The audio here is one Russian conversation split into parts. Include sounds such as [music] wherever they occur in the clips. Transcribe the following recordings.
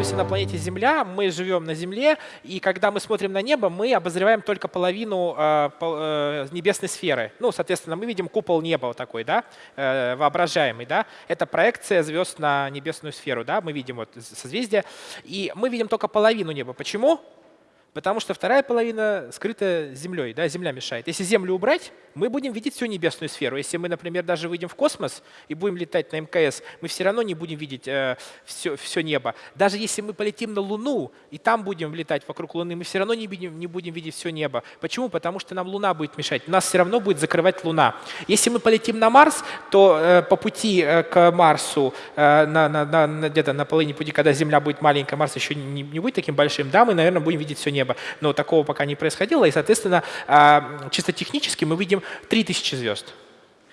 находимся на планете Земля, мы живем на Земле, и когда мы смотрим на небо, мы обозреваем только половину э, э, небесной сферы. Ну, соответственно, мы видим купол неба вот такой, да, э, воображаемый, да. Это проекция звезд на небесную сферу, да, мы видим вот созвездие, и мы видим только половину неба. Почему? Потому что вторая половина скрыта землей, да, земля мешает. Если землю убрать, мы будем видеть всю небесную сферу. Если мы, например, даже выйдем в космос и будем летать на МКС, мы все равно не будем видеть э, все, все небо. Даже если мы полетим на Луну и там будем летать вокруг Луны, мы все равно не, видим, не будем видеть все небо. Почему? Потому что нам Луна будет мешать. Нас все равно будет закрывать Луна. Если мы полетим на Марс, то э, по пути э, к Марсу, э, на, на, на, где-то на половине пути, когда Земля будет маленькая, Марс еще не, не будет таким большим, да, мы, наверное, будем видеть все небо. Но такого пока не происходило, и, соответственно, э, чисто технически мы видим 3000 звезд,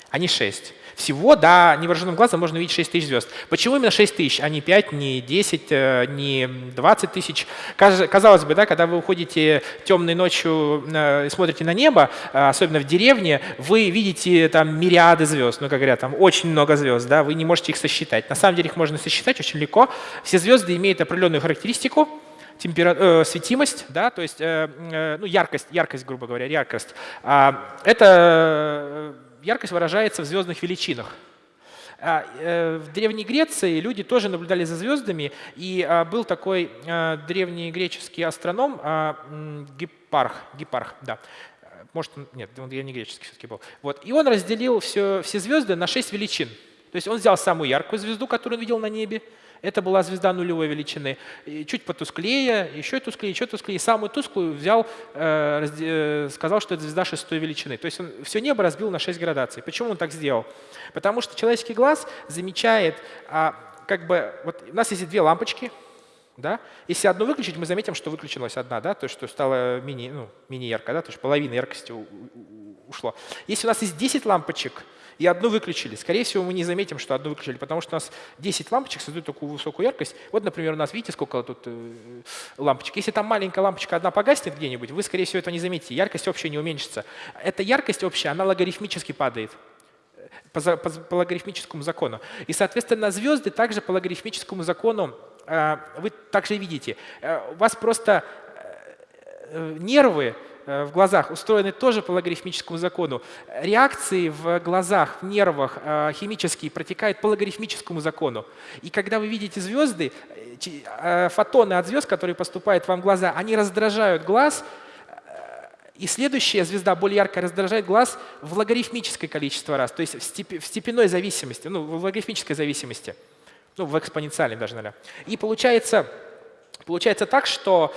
а не 6. Всего, да, невооруженным глазом можно увидеть 6 тысяч звезд. Почему именно 6 тысяч, а не 5, не 10, э, не 20 тысяч? Казалось бы, да, когда вы уходите темной ночью и смотрите на небо, э, особенно в деревне, вы видите там мириады звезд, ну, как говорят, там очень много звезд, да, вы не можете их сосчитать. На самом деле их можно сосчитать очень легко. Все звезды имеют определенную характеристику, темпера... э, светимость, да, то есть э, э, ну, яркость, яркость, грубо говоря, яркость. А, это э, яркость выражается в звездных величинах. А, э, в Древней Греции люди тоже наблюдали за звездами, и а, был такой древнегреческий астроном а, Гипарх, Гипарх, да, может, нет, он древнегреческий все-таки был. Вот. И он разделил все, все звезды на шесть величин. То есть он взял самую яркую звезду, которую он видел на небе, это была звезда нулевой величины. И чуть потусклее, еще тусклее, еще тусклее. Самую тусклую взял, э, э, сказал, что это звезда шестой величины. То есть он все небо разбил на 6 градаций. Почему он так сделал? Потому что человеческий глаз замечает, а, как бы, вот у нас есть две лампочки, да? Если одну выключить, мы заметим, что выключилась одна, да? то есть что стало мини, ну, мини да? то есть половина яркости ушло. Если у нас есть 10 лампочек, и одну выключили. Скорее всего, мы не заметим, что одну выключили, потому что у нас 10 лампочек создают такую высокую яркость. Вот, например, у нас, видите, сколько тут э, лампочек. Если там маленькая лампочка одна погаснет где-нибудь, вы, скорее всего, этого не заметите. Яркость общая не уменьшится. Эта яркость общая, она логарифмически падает по, по, по логарифмическому закону. И, соответственно, звезды также по логарифмическому закону э, вы также видите. Э, у вас просто нервы Э, в глазах устроены тоже по логарифмическому закону. Реакции в глазах, в нервах э, химические протекают по логарифмическому закону. И когда вы видите звезды, э, фотоны от звезд, которые поступают вам в глаза, они раздражают глаз, и следующая звезда, более яркая, раздражает глаз в логарифмическое количество раз, то есть в, степенной зависимости, ну, в логарифмической зависимости, ну, в экспоненциальной даже, наверное. И получается, получается так, что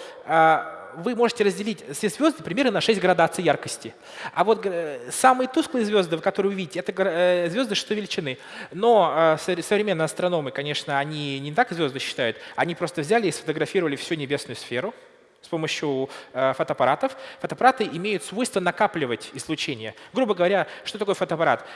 вы можете разделить все звезды примерно на 6 градаций яркости. А вот э, самые тусклые звезды, которые вы видите, это э, звезды что величины. Но э, современные астрономы, конечно, они не так звезды считают, они просто взяли и сфотографировали всю небесную сферу с помощью фотоаппаратов. Фотоаппараты имеют свойство накапливать излучение. Грубо говоря, что такое фотоаппарат?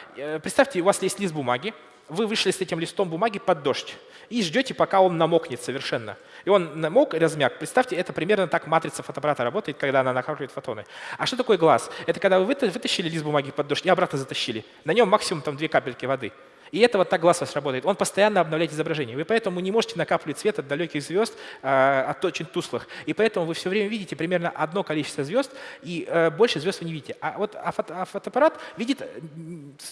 Представьте, у вас есть лист бумаги, вы вышли с этим листом бумаги под дождь и ждете, пока он намокнет совершенно. И он намок, размяк. Представьте, это примерно так матрица фотоаппарата работает, когда она накапливает фотоны. А что такое глаз? Это когда вы вытащили лист бумаги под дождь и обратно затащили. На нем максимум там две капельки воды. И это вот так глаз работает. Он постоянно обновляет изображение. Вы поэтому не можете накапливать свет от далеких звезд, э, от очень туслых. И поэтому вы все время видите примерно одно количество звезд, и э, больше звезд вы не видите. А вот а а фотоаппарат видит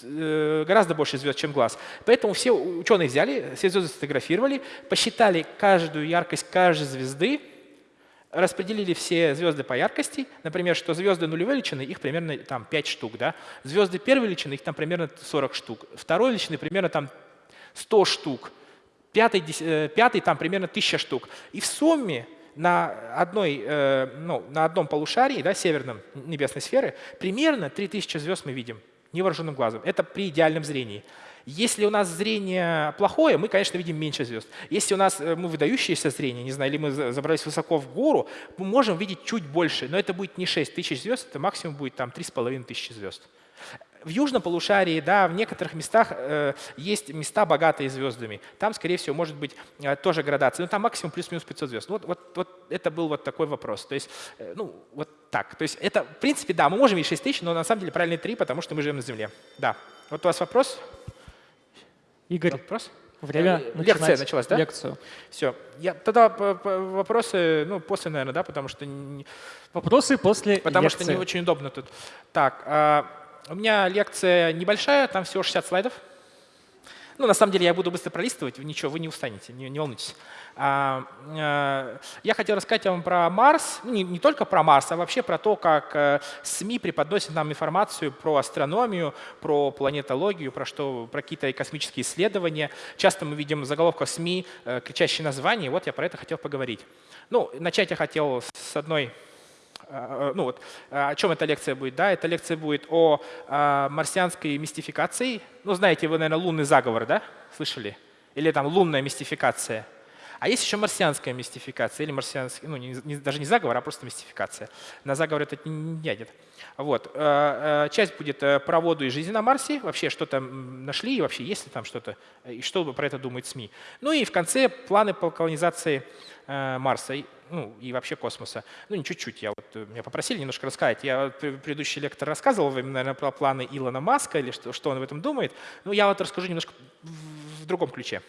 э, гораздо больше звезд, чем глаз. Поэтому все ученые взяли, все звезды сфотографировали, посчитали каждую яркость каждой звезды, распределили все звезды по яркости, например, что звезды нулевой величины, их примерно там 5 штук, да? звезды первой величины, их там примерно 40 штук, второй величины примерно там 100 штук, пятый, э, пятый там примерно 1000 штук. И в сумме на, одной, э, ну, на одном полушарии, да, северном небесной сферы, примерно 3000 звезд мы видим невооруженным глазом. Это при идеальном зрении. Если у нас зрение плохое, мы, конечно, видим меньше звезд. Если у нас э, мы выдающееся зрение, не знаю, или мы забрались высоко в гору, мы можем видеть чуть больше, но это будет не 6 тысяч звезд, это максимум будет там 3,5 тысячи звезд. В южном полушарии, да, в некоторых местах э, есть места, богатые звездами. Там, скорее всего, может быть э, тоже градация, но там максимум плюс-минус 500 звезд. Вот, вот, вот это был вот такой вопрос. То есть, э, ну, вот так. То есть это, в принципе, да, мы можем видеть 6 тысяч, но на самом деле правильно 3, потому что мы живем на Земле. Да. Вот у вас вопрос? Игорь, вопрос? время э, Лекция началась, да? Лекцию. Все. Я, тогда вопросы, ну, после, наверное, да, потому что… Вопросы после Потому лекции. что не очень удобно тут. Так, а, у меня лекция небольшая, там всего 60 слайдов. Ну, на самом деле я буду быстро пролистывать, ничего, вы не устанете, не, не волнуйтесь. А, а, я хотел рассказать вам про Марс, ну, не, не только про Марс, а вообще про то, как а, СМИ преподносят нам информацию про астрономию, про планетологию, про, что, про какие-то космические исследования. Часто мы видим в заголовках СМИ а, кричащие названия, вот я про это хотел поговорить. Ну, начать я хотел с одной Э, ну вот, э, о чем эта лекция будет? Да? Эта лекция будет о марсианской мистификации. Ну, знаете вы, наверное, лунный заговор, да? Слышали? Или там лунная мистификация. А есть еще марсианская мистификация, или марсианский, ну, не, не, даже не заговор, а просто мистификация. На заговор это не дядет. Вот. Э, часть будет про воду и жизнь на Марсе, вообще что там нашли, и вообще есть ли там что-то, и что про это думают СМИ. Ну и в конце планы по колонизации Марса ну, и вообще космоса. Ну, не чуть-чуть, я вот, э, меня попросили немножко рассказать. Я предыдущий лектор рассказывал вам, наверное, про планы Илона Маска или что, что он в этом думает. Ну, я вот расскажу немножко в другом ключе.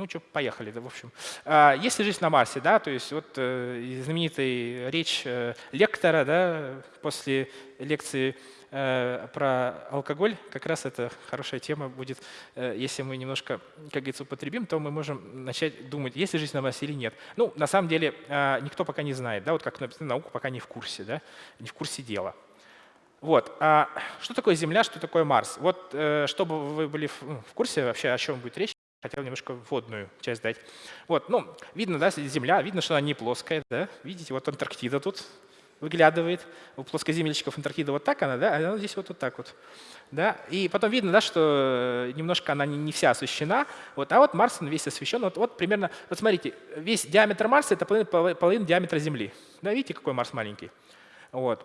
Ну что, поехали, да, в общем. А, Если жизнь на Марсе, да, то есть вот э, знаменитая речь э, лектора, да, после лекции Э, про алкоголь, как раз это хорошая тема будет. Если мы немножко, как говорится, употребим, то мы можем начать думать, есть ли жизнь на Марсе или нет. Ну, на самом деле, э, никто пока не знает, да, вот как наука пока не в курсе, да, не в курсе дела. Вот. А что такое Земля, что такое Марс? Вот, чтобы вы были в ну, курсе вообще, о чем будет речь, хотел немножко вводную часть дать. Вот, ну, видно, да, Земля, видно, что она не плоская, да, видите, вот Антарктида тут, выглядывает. У плоскоземельщиков Антарктида вот так она, да, а она здесь вот, вот так вот. Да? И потом видно, да, что э, немножко она не, не вся освещена. Вот, а вот Марс он весь освещен. Вот, вот примерно, вот смотрите, весь диаметр Марса — это половина, половина диаметра Земли. Да, видите, какой Марс маленький? Вот.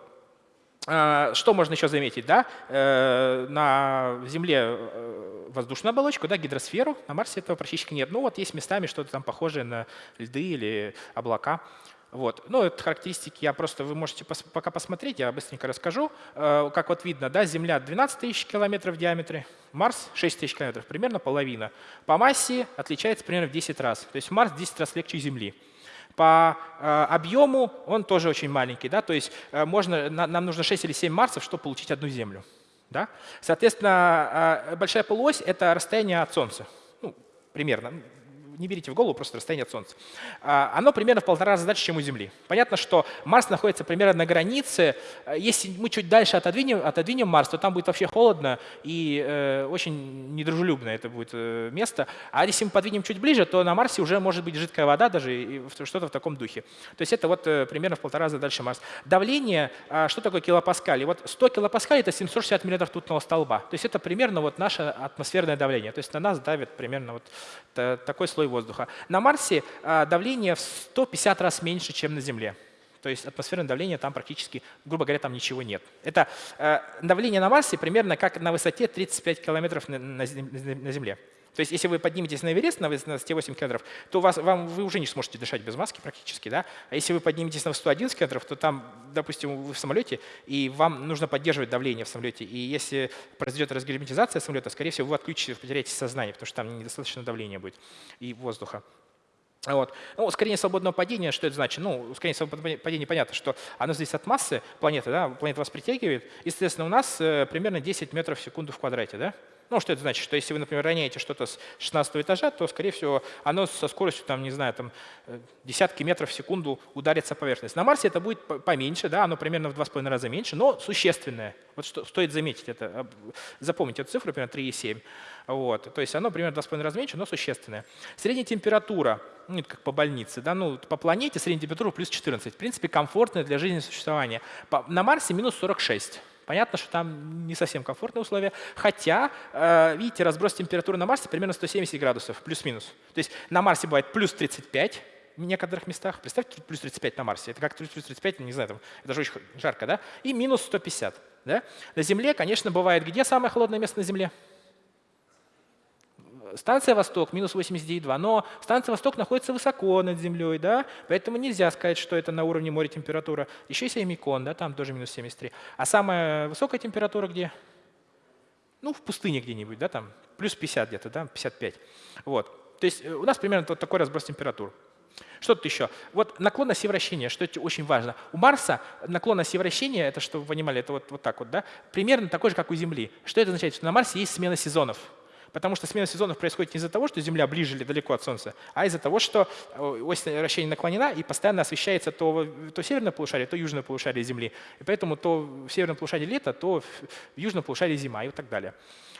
А, что можно еще заметить? Да? Э, на Земле э, воздушную оболочку, да, гидросферу, на Марсе этого практически нет. Ну вот есть местами что-то там похожее на льды или облака. Вот. Ну, это характеристики, я просто, вы можете пос, пока посмотреть, я быстренько расскажу. Э, как вот видно, да, Земля 12 тысяч километров в диаметре, Марс 6 тысяч километров, примерно половина. По массе отличается примерно в 10 раз, то есть Марс в 10 раз легче Земли. По э, объему он тоже очень маленький, да, то есть э, можно, на, нам нужно 6 или 7 Марсов, чтобы получить одну Землю. Да? Соответственно, э, большая полуось — это расстояние от Солнца, ну, примерно, не берите в голову просто расстояние от Солнца. А, оно примерно в полтора раза дальше, чем у Земли. Понятно, что Марс находится примерно на границе. Если мы чуть дальше отодвинем, отодвинем Марс, то там будет вообще холодно и э, очень недружелюбно это будет э, место. А если мы подвинем чуть ближе, то на Марсе уже может быть жидкая вода даже и что-то в таком духе. То есть это вот э, примерно в полтора раза дальше Марс. Давление, э, что такое килопаскаль? вот 100 килопаскаль — это 760 мм ртутного столба. То есть это примерно вот наше атмосферное давление. То есть на нас давит примерно вот такой слой слой воздуха. На Марсе а, давление в 150 раз меньше, чем на Земле. То есть атмосферное давление там практически, грубо говоря, там ничего нет. Это э, давление на Марсе примерно как на высоте 35 километров на Земле. То есть если вы подниметесь на Эверест на высоте 8 километров, то вас, вам, вы уже не сможете дышать без маски практически. Да? А если вы подниметесь на 111 километров, то там, допустим, вы в самолете, и вам нужно поддерживать давление в самолете. И если произойдет разгерметизация самолета, скорее всего, вы отключите, потеряете сознание, потому что там недостаточно давления будет и воздуха. Вот. Ну, ускорение свободного падения, что это значит? Ну, ускорение свободного падения, понятно, что оно зависит от массы планеты, да? планета вас притягивает. Естественно, у нас э, примерно 10 метров в секунду в квадрате. Да? Ну, что это значит? Что если вы, например, роняете что-то с 16 этажа, то, скорее всего, оно со скоростью, там, не знаю, там, э, десятки метров в секунду ударится о поверхность. На Марсе это будет поменьше, да, оно примерно в 2,5 раза меньше, но существенное. Вот что стоит заметить это, запомните эту цифру, примерно 3,7. Вот. То есть оно примерно 2,5 раза меньше, но существенное. Средняя температура, ну, как по больнице, да, ну, по планете средняя температура плюс 14. В принципе, комфортная для жизни существования. На Марсе минус 46. Понятно, что там не совсем комфортные условия, хотя, э, видите, разброс температуры на Марсе примерно 170 градусов, плюс-минус. То есть на Марсе бывает плюс 35 в некоторых местах. Представьте, плюс 35 на Марсе. Это как плюс 35, не знаю, там, это же очень жарко, да? И минус 150. Да? На Земле, конечно, бывает где самое холодное место на Земле? Станция «Восток» минус 89,2, но станция «Восток» находится высоко над землей, да, поэтому нельзя сказать, что это на уровне моря температура. Еще есть Эмикон, да, там тоже минус 73. А самая высокая температура где? Ну, в пустыне где-нибудь, да, там плюс 50 где-то, да, 55. Вот. То есть э, у нас примерно вот такой разброс температур. Что тут еще? Вот наклон оси вращения, что это очень важно. У Марса наклон оси вращения, это что вы понимали, это вот, вот так вот, да, примерно такой же, как у Земли. Что это означает? Что на Марсе есть смена сезонов. Потому что смена сезонов происходит не из-за того, что Земля ближе или далеко от Солнца, а из-за того, что э, ось вращения наклонена и постоянно освещается то, то северное полушарие, то южное полушарие Земли. И поэтому то в северном полушарии лето, то в южном полушарии зима и так далее.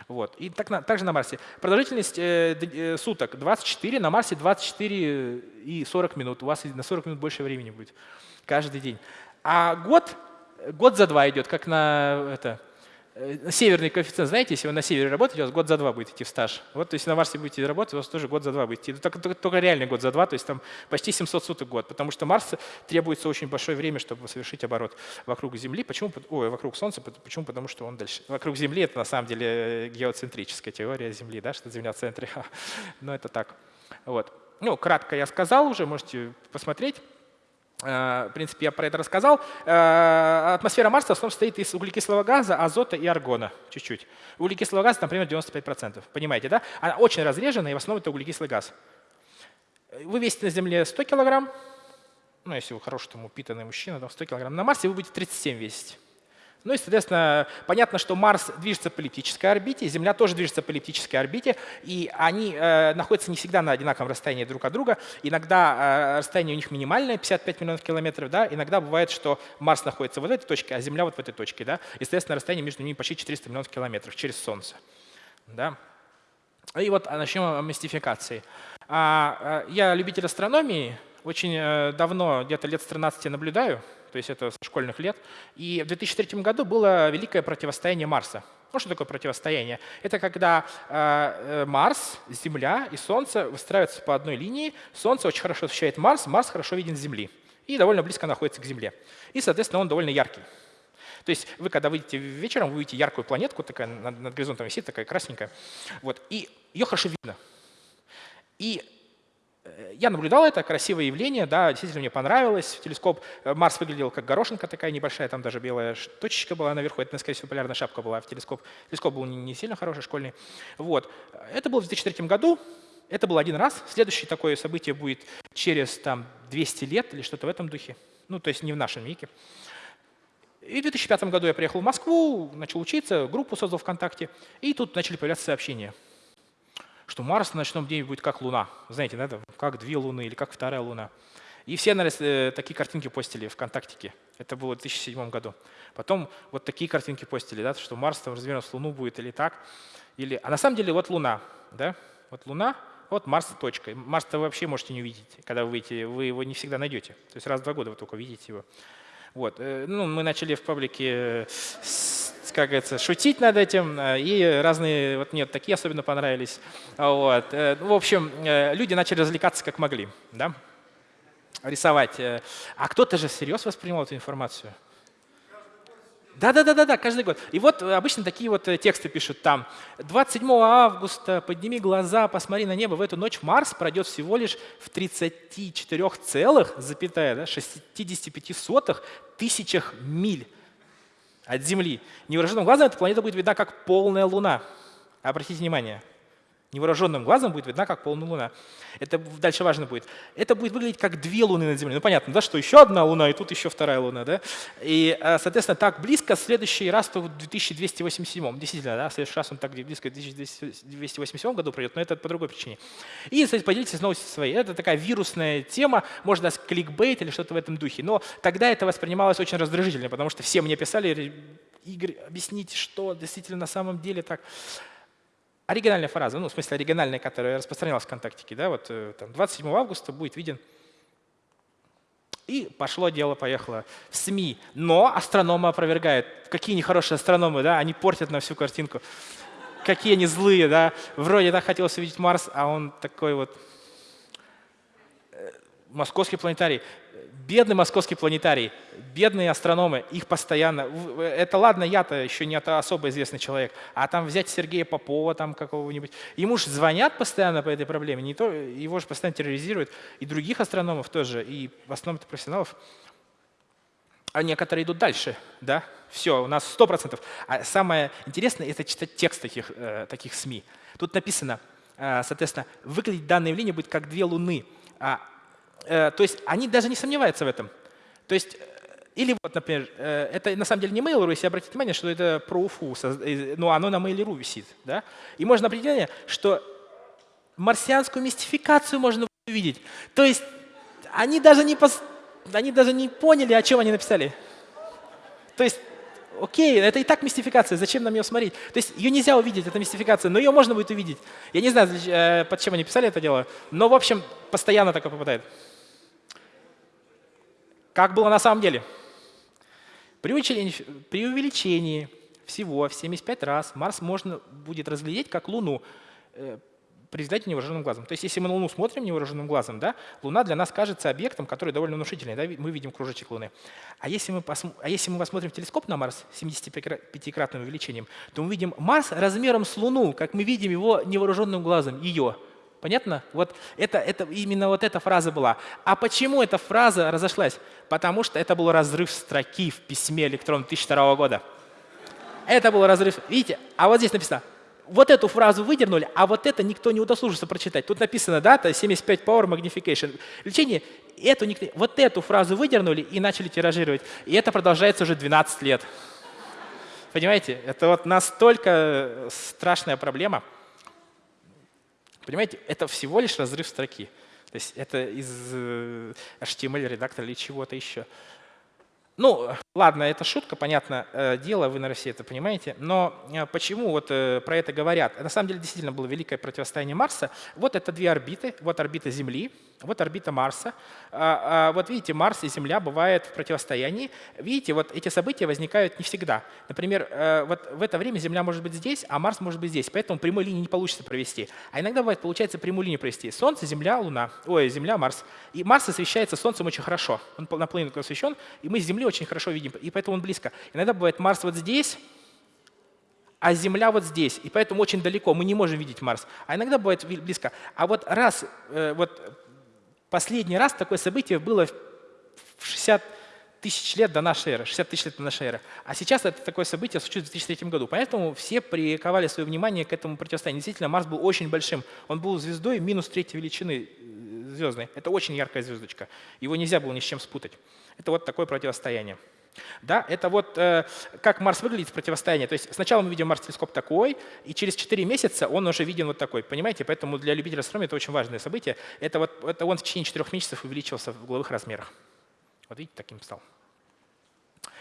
Вот. И так, на, также на Марсе. Продолжительность э, э, суток 24, на Марсе 24 и 40 минут. У вас на 40 минут больше времени будет каждый день. А год, год за два идет, как на это, северный коэффициент, знаете, если вы на севере работаете, у вас год за два будет идти в стаж. Вот, то есть на Марсе будете работать, у вас тоже год за два будет идти. Только, только, только реальный год за два, то есть там почти 700 суток год, потому что Марс требуется очень большое время, чтобы совершить оборот вокруг Земли. Почему? Ой, вокруг Солнца. Почему? Потому что он дальше. Вокруг Земли это на самом деле э, геоцентрическая теория Земли, да, что Земля в центре. [laughs] Но это так. Вот. Ну, кратко я сказал уже, можете посмотреть. Э, в принципе, я про это рассказал. Э, атмосфера Марса в основном состоит из углекислого газа, азота и аргона чуть-чуть. Углекислого газа, например, 95%. Понимаете, да? Она очень разрежена, и в основном это углекислый газ. Вы весите на Земле 100 килограмм, ну, если вы хороший там, упитанный мужчина, там 100 килограмм. На Марсе вы будете 37 весить. Ну и, соответственно, понятно, что Марс движется по эллиптической орбите, Земля тоже движется по эллиптической орбите, и они э, находятся не всегда на одинаковом расстоянии друг от друга. Иногда э, расстояние у них минимальное, 55 миллионов километров, да? иногда бывает, что Марс находится вот в этой точке, а Земля вот в этой точке. Да? И, соответственно, расстояние между ними почти 400 миллионов километров через Солнце. Да? И вот начнем о мистификации. А, а, я любитель астрономии, очень э, давно, где-то лет с 13 наблюдаю то есть это со школьных лет. И в 2003 году было великое противостояние Марса. Ну, что такое противостояние? Это когда э, э, Марс, Земля и Солнце выстраиваются по одной линии. Солнце очень хорошо освещает Марс, Марс хорошо виден с Земли. И довольно близко находится к Земле. И, соответственно, он довольно яркий. То есть вы, когда выйдете вечером, вы увидите яркую планетку, такая над, над горизонтом висит, такая красненькая. Вот, и ее хорошо видно. И я наблюдал это, красивое явление, да, действительно мне понравилось. Телескоп э, Марс выглядел как горошинка такая небольшая, там даже белая точечка была наверху, это, скорее всего, полярная шапка была в телескоп. Телескоп был не, сильно хороший, школьный. Вот. Это было в 2003 году, это был один раз. Следующее такое событие будет через там, 200 лет или что-то в этом духе. Ну, то есть не в нашем веке. И в 2005 году я приехал в Москву, начал учиться, группу создал ВКонтакте, и тут начали появляться сообщения – что Марс на ночном дне будет как Луна. Знаете, да, как две Луны или как вторая Луна. И все э, такие картинки постили ВКонтактике. Это было в 2007 году. Потом вот такие картинки постили, да, что Марс там размером с Луну будет или так. Или, а на самом деле вот Луна. Да? Вот Луна, вот Марс точка. Марс-то вообще можете не увидеть, когда вы выйдете. Вы его не всегда найдете. То есть раз в два года вы только видите его. Вот. Э, ну, мы начали в паблике как говорится, шутить над этим, э, и разные, вот мне такие особенно понравились. Вот. Э, в общем, э, люди начали развлекаться как могли, да? рисовать. А кто-то же всерьез воспринимал эту информацию. Да, да, да, да, да, каждый год. И вот обычно такие вот тексты пишут там. 27 августа подними глаза, посмотри на небо. В эту ночь Марс пройдет всего лишь в 34 целых, запятая, да, 65 сотых тысячах миль от Земли. Невооруженным глазом эта планета будет видна как полная Луна. Обратите внимание, невооруженным глазом будет видна как полная Луна. Это дальше важно будет. Это будет выглядеть как две Луны над Землей. Ну понятно, да, что еще одна Луна, и тут еще вторая Луна. Да? И, э, соответственно, так близко следующий раз в 2287. Действительно, да, следующий раз он так близко в 2287 году пройдет, но это по другой причине. И, кстати, поделитесь новостью своей. Это такая вирусная тема, можно дать кликбейт или что-то в этом духе. Но тогда это воспринималось очень раздражительно, потому что все мне писали, Игорь, объясните, что действительно на самом деле так оригинальная фраза, ну, в смысле оригинальная, которая распространялась в ВКонтакте, да, вот э, там, 27 августа будет виден. И пошло дело, поехало в СМИ. Но астрономы опровергают. Какие нехорошие астрономы, да, они портят на всю картинку. Какие они злые, да. Вроде так хотелось увидеть Марс, а он такой вот. Э, Московский планетарий. Бедный московский планетарий, бедные астрономы, их постоянно... Это ладно, я-то еще не особо известный человек, а там взять Сергея Попова там какого-нибудь. Ему же звонят постоянно по этой проблеме, не то, его же постоянно терроризируют, и других астрономов тоже, и в основном это профессионалов. А некоторые идут дальше, да? Все, у нас 100%. А самое интересное – это читать текст таких, э, таких СМИ. Тут написано, э, соответственно, выглядеть данное явление будет как две луны. А, то есть они даже не сомневаются в этом. То есть, э, или вот, например, э, это на самом деле не Mail.ru, если обратить внимание, что это про УФУ, э, но оно на Mail.ru висит. Да? И можно определение, что марсианскую мистификацию можно увидеть. То есть они даже не, пос- они даже не поняли, о чем они написали. То есть, окей, это и так мистификация, зачем нам ее смотреть? То есть ее нельзя увидеть, это мистификация, но ее можно будет увидеть. Я не знаю, э, под чем они писали это дело, но, в общем, постоянно такое попадает. Как было на самом деле? При увеличении, при увеличении всего в 75 раз Марс можно будет разглядеть как Луну э, при взгляде невооруженным глазом. То есть если мы на Луну смотрим невооруженным глазом, да, Луна для нас кажется объектом, который довольно внушительный. Да, мы видим кружочек Луны. А если мы, а если мы посмотрим в телескоп на Марс с 75-кратным увеличением, то мы видим Марс размером с Луну, как мы видим его невооруженным глазом, ее. Понятно? Вот это, это, именно вот эта фраза была. А почему эта фраза разошлась? Потому что это был разрыв строки в письме электрон 2002 года. Это был разрыв. Видите? А вот здесь написано. Вот эту фразу выдернули, а вот это никто не удосужился прочитать. Тут написано дата 75 Power Magnification. Лечение. Эту вот эту фразу выдернули и начали тиражировать. И это продолжается уже 12 лет. Понимаете? Это вот настолько э, страшная проблема. Понимаете, это всего лишь разрыв строки. То есть это из э, HTML-редактора или чего-то еще. Ну, ладно, это шутка, понятно, э, дело, вы, наверное, все это понимаете. Но э, почему вот про это говорят? На самом деле действительно было великое противостояние Марса. Вот это две орбиты, вот орбита Земли, вот орбита Марса. А, а, Вот видите, Марс и Земля бывают в противостоянии. Видите, вот эти события возникают не всегда. Например, э, вот в это время Земля может быть здесь, а Марс может быть здесь. Поэтому прямой линии не получится провести. А иногда бывает, получается прямую линию провести. Солнце, Земля, Луна. Ой, Земля, Марс. И Марс освещается Солнцем очень хорошо. Он пол- наполовину освещен, и мы с Земли очень хорошо видим, и поэтому он близко. Иногда бывает Марс вот здесь, а Земля вот здесь, и поэтому очень далеко, мы не можем видеть Марс. А иногда бывает близко. А вот раз, э, вот последний раз такое событие было в 60 тысяч лет до нашей эры, 60 тысяч лет до нашей эры. А сейчас это такое событие случилось в 2003 году. Поэтому все приковали свое внимание к этому противостоянию. Действительно, Марс был очень большим. Он был звездой минус третьей величины э, звездной. Это очень яркая звездочка. Его нельзя было ни с чем спутать. Это вот такое противостояние. Да, это вот э, как Марс выглядит в противостоянии. То есть сначала мы видим Марс-телескоп такой, и через 4 месяца он уже виден вот такой. Понимаете? Поэтому для любителя астрономии это очень важное событие. Это, вот, это он в течение 4 месяцев увеличился в угловых размерах. Вот видите, таким стал.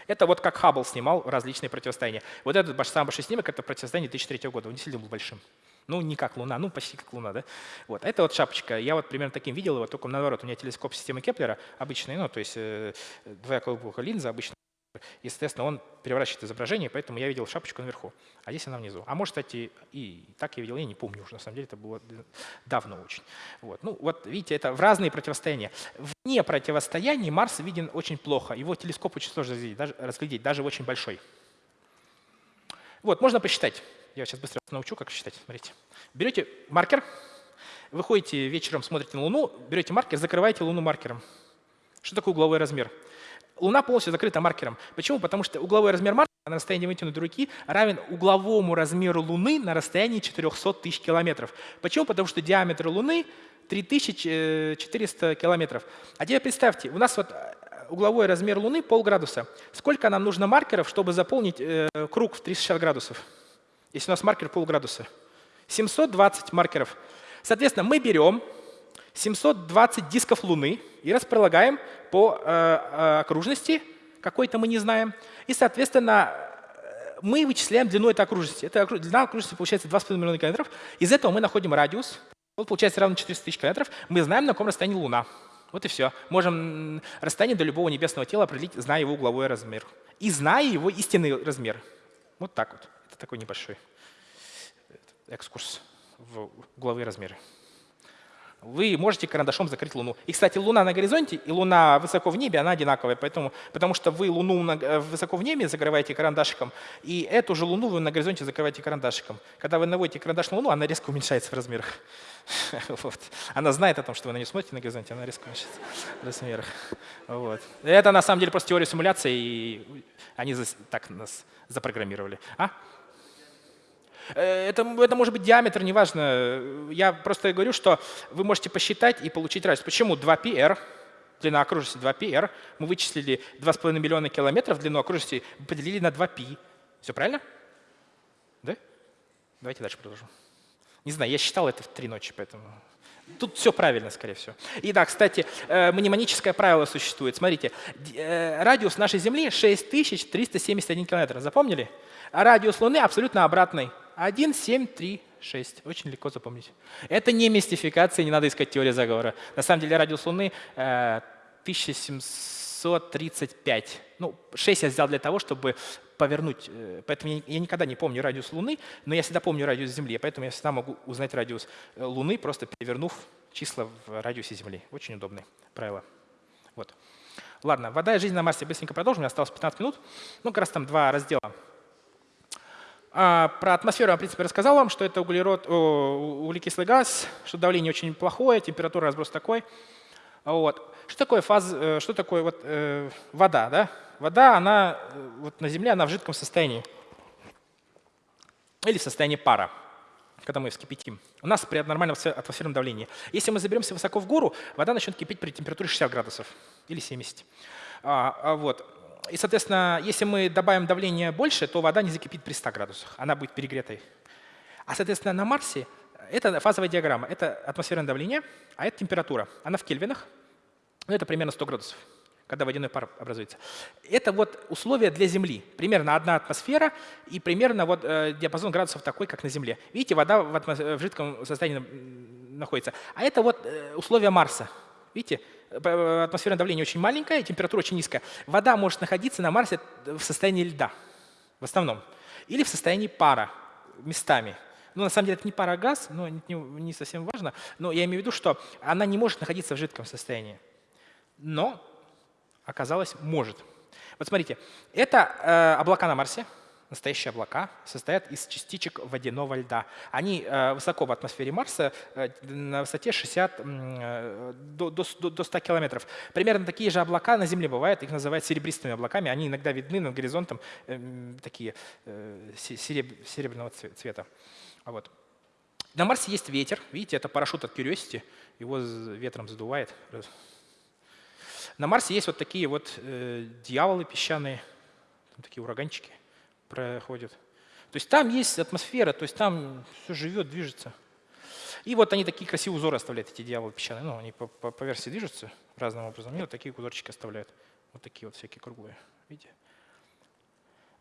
Это вот как Хаббл снимал различные противостояния. Вот этот самый большой снимок – это противостояние 2003 года. Он действительно был большим. Ну, не как Луна, ну, почти как Луна, да? Вот. А это вот шапочка. Я вот примерно таким видел его, только наоборот. У меня телескоп системы Кеплера обычный, ну, то есть э, двояколобуха линза обычно. И, соответственно, он переворачивает изображение, поэтому я видел шапочку наверху, а здесь она внизу. А может, кстати, и так я видел, я не помню уже, на самом деле, это было давно очень. Вот. Ну, вот видите, это в разные противостояния. Вне противостояний Марс виден очень плохо. Его телескоп очень сложно разглядеть, даже, разглядеть, даже очень большой. Вот, можно посчитать. Я сейчас быстро научу, как считать. Смотрите. Берете маркер, выходите вечером, смотрите на Луну, берете маркер, закрываете Луну маркером. Что такое угловой размер? Луна полностью закрыта маркером. Почему? Потому что угловой размер маркера на расстоянии вытянутой руки равен угловому размеру Луны на расстоянии 400 тысяч километров. Почему? Потому что диаметр Луны 3400 километров. А теперь представьте, у нас вот э, угловой размер Луны полградуса. Сколько нам нужно маркеров, чтобы заполнить э, круг в 360 градусов? Если у нас маркер полградуса. 720 маркеров. Соответственно, мы берем 720 дисков Луны и располагаем по э, э, окружности, какой-то мы не знаем. И, соответственно, э, мы вычисляем длину этой окружности. Эта длина окружности получается 2,5 миллиона километров. Из этого мы находим радиус. Вот получается равно 400 тысяч километров. Мы знаем, на каком расстоянии Луна. Вот и все. Можем расстояние до любого небесного тела определить, зная его угловой размер. И зная его истинный размер. Вот так вот. Это такой небольшой экскурс в угловые размеры. Вы можете карандашом закрыть Луну. И, кстати, Луна на горизонте и Луна высоко в небе, она одинаковая, поэтому, потому что вы Луну э, высоко в небе закрываете карандашиком, и эту же Луну вы на горизонте закрываете карандашиком. Когда вы наводите карандаш на Луну, она резко уменьшается в размерах. [laughs] Вот. Она знает о том, что вы на нее смотрите на горизонте, она резко уменьшается в размерах. Вот. Это на самом деле просто теория симуляции, и они так нас запрограммировали. А? Э, это, это может быть диаметр, неважно. Я просто говорю, что вы можете посчитать и получить радиус. Почему 2πr, длина окружности 2πr, мы вычислили 2,5 миллиона километров длину окружности, поделили на 2π. Все правильно? Да? Давайте дальше продолжим. Не знаю, я считал это в три ночи, поэтому... Тут все правильно, скорее всего. И да, кстати, э, мнемоническое правило существует. Смотрите, э, радиус нашей Земли 6371 километр. Запомнили? А радиус Луны абсолютно обратный. 1, 7, 3, 6. Очень легко запомнить. Это не мистификация, не надо искать теорию заговора. На самом деле радиус Луны э, 1735. Ну, 6 я взял для того, чтобы повернуть. Э, поэтому я, никогда не помню радиус Луны, но я всегда помню радиус Земли. Поэтому я всегда могу узнать радиус э, Луны, просто перевернув числа в радиусе Земли. Очень удобное правило. Вот. Ладно, вода и жизнь на Марсе быстренько продолжим. У меня осталось 15 минут. Ну, как раз там два раздела. А, про атмосферу я, в принципе, рассказал вам, что это углерод, углекислый газ, что давление очень плохое, температура разброс такой. Вот. Что такое, фаз, э, что такое вот, э, вода? Да? Вода, она э, вот на Земле, она в жидком состоянии. Или в состоянии пара, когда мы вскипятим. У нас при нормальном атмосферном давлении. Если мы заберемся высоко в гору, вода начнет кипеть при температуре 60 градусов или 70. А, а вот. И, соответственно, если мы добавим давление больше, то вода не закипит при 100 градусах, она будет перегретой. А, соответственно, на Марсе это фазовая диаграмма, это атмосферное давление, а это температура. Она в кельвинах, ну, это примерно 100 градусов, когда водяной пар образуется. Это вот условия для Земли. Примерно одна атмосфера и примерно вот э, диапазон градусов такой, как на Земле. Видите, вода в, в жидком состоянии находится. А это вот э, условия Марса. Видите, атмосферное давление очень маленькое, температура очень низкая. Вода может находиться на Марсе в состоянии льда в основном. Или в состоянии пара местами. Ну, на самом деле, это не пара, а газ, но не совсем важно. Но я имею в виду, что она не может находиться в жидком состоянии. Но, оказалось, может. Вот смотрите, это э, облака на Марсе настоящие облака состоят из частичек водяного льда. Они э, высоко в атмосфере Марса, э, на высоте 60 э, до, до, до 100 километров. Примерно такие же облака на Земле бывают, их называют серебристыми облаками. Они иногда видны над горизонтом, такие серебряного цвета. Вот. На Марсе есть ветер. Видите, это парашют от Curiosity. Его ветром задувает. На Марсе есть вот такие вот дьяволы песчаные, такие ураганчики проходит. То есть там есть атмосфера, то есть там все живет, движется. И вот они такие красивые узоры оставляют, эти дьяволы песчаные. Ну, они по, по, по версии движутся разным образом. И вот такие узорчики оставляют. Вот такие вот всякие круглые. Видите?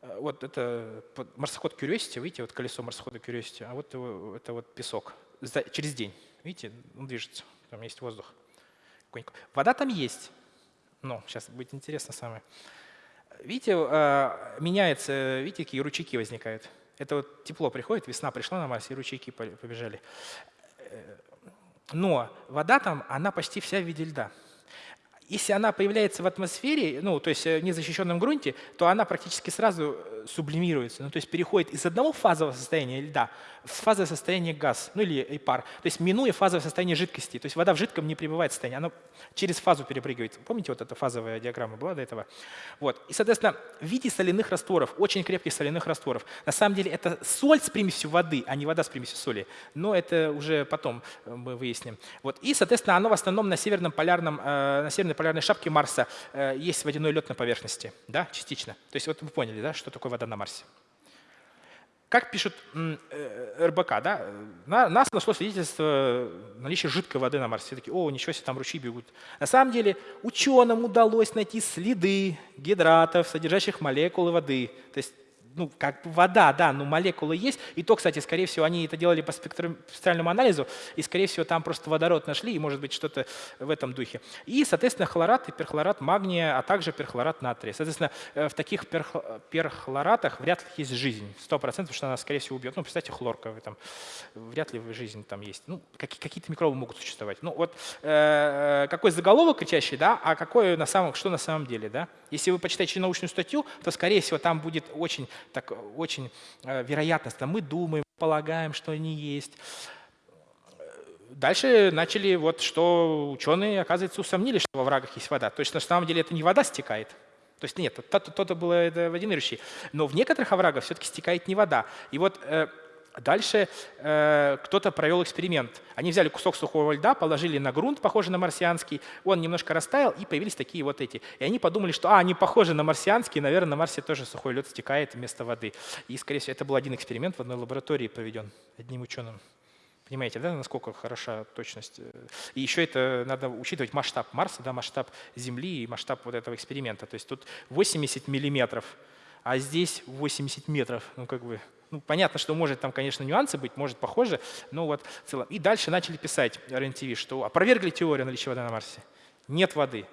А, вот это марсоход Curiosity, видите, вот колесо марсохода Curiosity, а вот его, это вот песок. За, через день, видите, он движется, там есть воздух. Вода там есть. Ну, сейчас будет интересно самое. Видите, а, меняется, видите, какие ручейки возникают. Это вот тепло приходит, весна пришла на Марсе, и ручейки побежали. Э, но вода там, она почти вся в виде льда. Если она появляется в атмосфере, ну, то есть э, в незащищенном грунте, то она практически сразу э, сублимируется, ну, то есть переходит из одного фазового состояния льда в фазовое состояние газ, ну или и пар, то есть минуя фазовое состояние жидкости. То есть вода в жидком не пребывает в состоянии, она через фазу перепрыгивает. Помните, вот эта фазовая диаграмма была до этого? Вот. И, соответственно, в виде соляных растворов, очень крепких соляных растворов. На самом деле это соль с примесью воды, а не вода с примесью соли. Но это уже потом э, мы выясним. Вот. И, соответственно, оно в основном на северном полярном, на северной полярной шапке Марса э, есть водяной лед на поверхности, да, частично. То есть вот вы поняли, да, что такое вода на Марсе. Как пишут э, РБК, да, на, нас нашло свидетельство наличия жидкой воды на Марсе. Все такие, о, ничего себе, там ручьи бегут. На самом деле ученым удалось найти следы гидратов, содержащих молекулы воды. То есть ну, как вода, да, но молекулы есть. И то, кстати, скорее всего, они это делали по спектральному анализу, и, скорее всего, там просто водород нашли, и, может быть, что-то в этом духе. И, соответственно, хлорат и перхлорат магния, а также перхлорат натрия. Соответственно, э, в таких перхлоратах вряд ли есть жизнь, 100%, потому что она, скорее всего, убьет. Ну, представьте, хлорка, там, вряд ли жизнь там есть. Ну, какие-то микробы могут существовать. Ну, вот э, э, какой заголовок кричащий, да, а какой на самом, что на самом деле, да. Если вы почитаете научную статью, то, скорее всего, там будет очень так очень э, вероятностно. Мы думаем, полагаем, что они есть. Дальше начали, вот, что ученые, оказывается, усомнились, что во врагах есть вода. То есть на самом деле это не вода стекает, то есть нет, то-то было это водянырующий. Но в некоторых оврагах все-таки стекает не вода. И вот э, Дальше э, кто-то провел эксперимент. Они взяли кусок сухого льда, положили на грунт, похожий на марсианский, он немножко растаял, и появились такие вот эти. И они подумали, что а, они похожи на марсианский, наверное, на Марсе тоже сухой лед стекает вместо воды. И, скорее всего, это был один эксперимент в одной лаборатории проведен одним ученым. Понимаете, да, насколько хороша точность? И еще это надо учитывать масштаб Марса, да, масштаб Земли и масштаб вот этого эксперимента. То есть тут 80 миллиметров, а здесь 80 метров. Ну, как бы ну, понятно, что может там, конечно, нюансы быть, может похоже, но вот в целом. И дальше начали писать РНТВ, что опровергли теорию наличия воды на Марсе. Нет воды.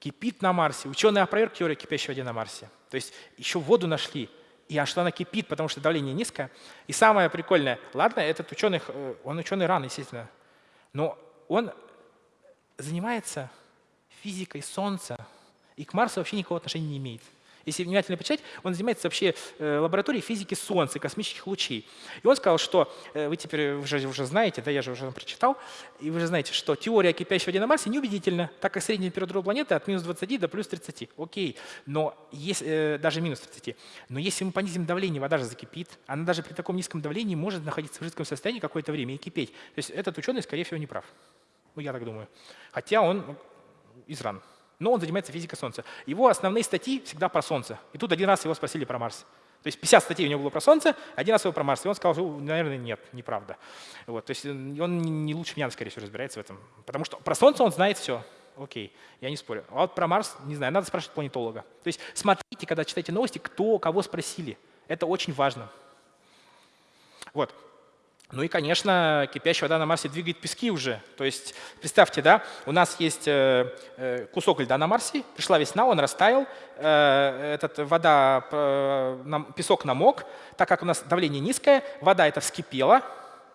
Кипит на Марсе. Ученые опроверг теорию кипящей воды на Марсе. То есть еще воду нашли. И а что она кипит, потому что давление низкое. И самое прикольное, ладно, этот ученый, э, он ученый рано, естественно, но он занимается физикой Солнца и к Марсу вообще никакого отношения не имеет. Если внимательно почитать, он занимается вообще э, лабораторией физики Солнца, космических лучей. И он сказал, что э, вы теперь уже, уже знаете, да, я же уже прочитал, и вы же знаете, что теория на Марсе неубедительна, так как средняя температура планеты от минус 20 до плюс 30. Окей, но если, э, даже минус 30. Но если мы понизим давление, вода же закипит. Она даже при таком низком давлении может находиться в жидком состоянии какое-то время и кипеть. То есть этот ученый, скорее всего, не прав. Ну, я так думаю. Хотя он из РАН но он занимается физикой Солнца. Его основные статьи всегда про Солнце. И тут один раз его спросили про Марс. То есть 50 статей у него было про Солнце, один раз его про Марс. И он сказал, что, наверное, нет, неправда. Вот, то есть он не лучше меня, скорее всего, разбирается в этом. Потому что про Солнце он знает все. Окей, я не спорю. А вот про Марс, не знаю, надо спрашивать планетолога. То есть смотрите, когда читаете новости, кто кого спросили. Это очень важно. Вот. Ну и, конечно, кипящая вода на Марсе двигает пески уже. То есть, представьте, да, у нас есть э, э, кусок льда на Марсе, пришла весна, он растаял, э, этот вода, песок намок, так как у нас давление низкое, вода это вскипела,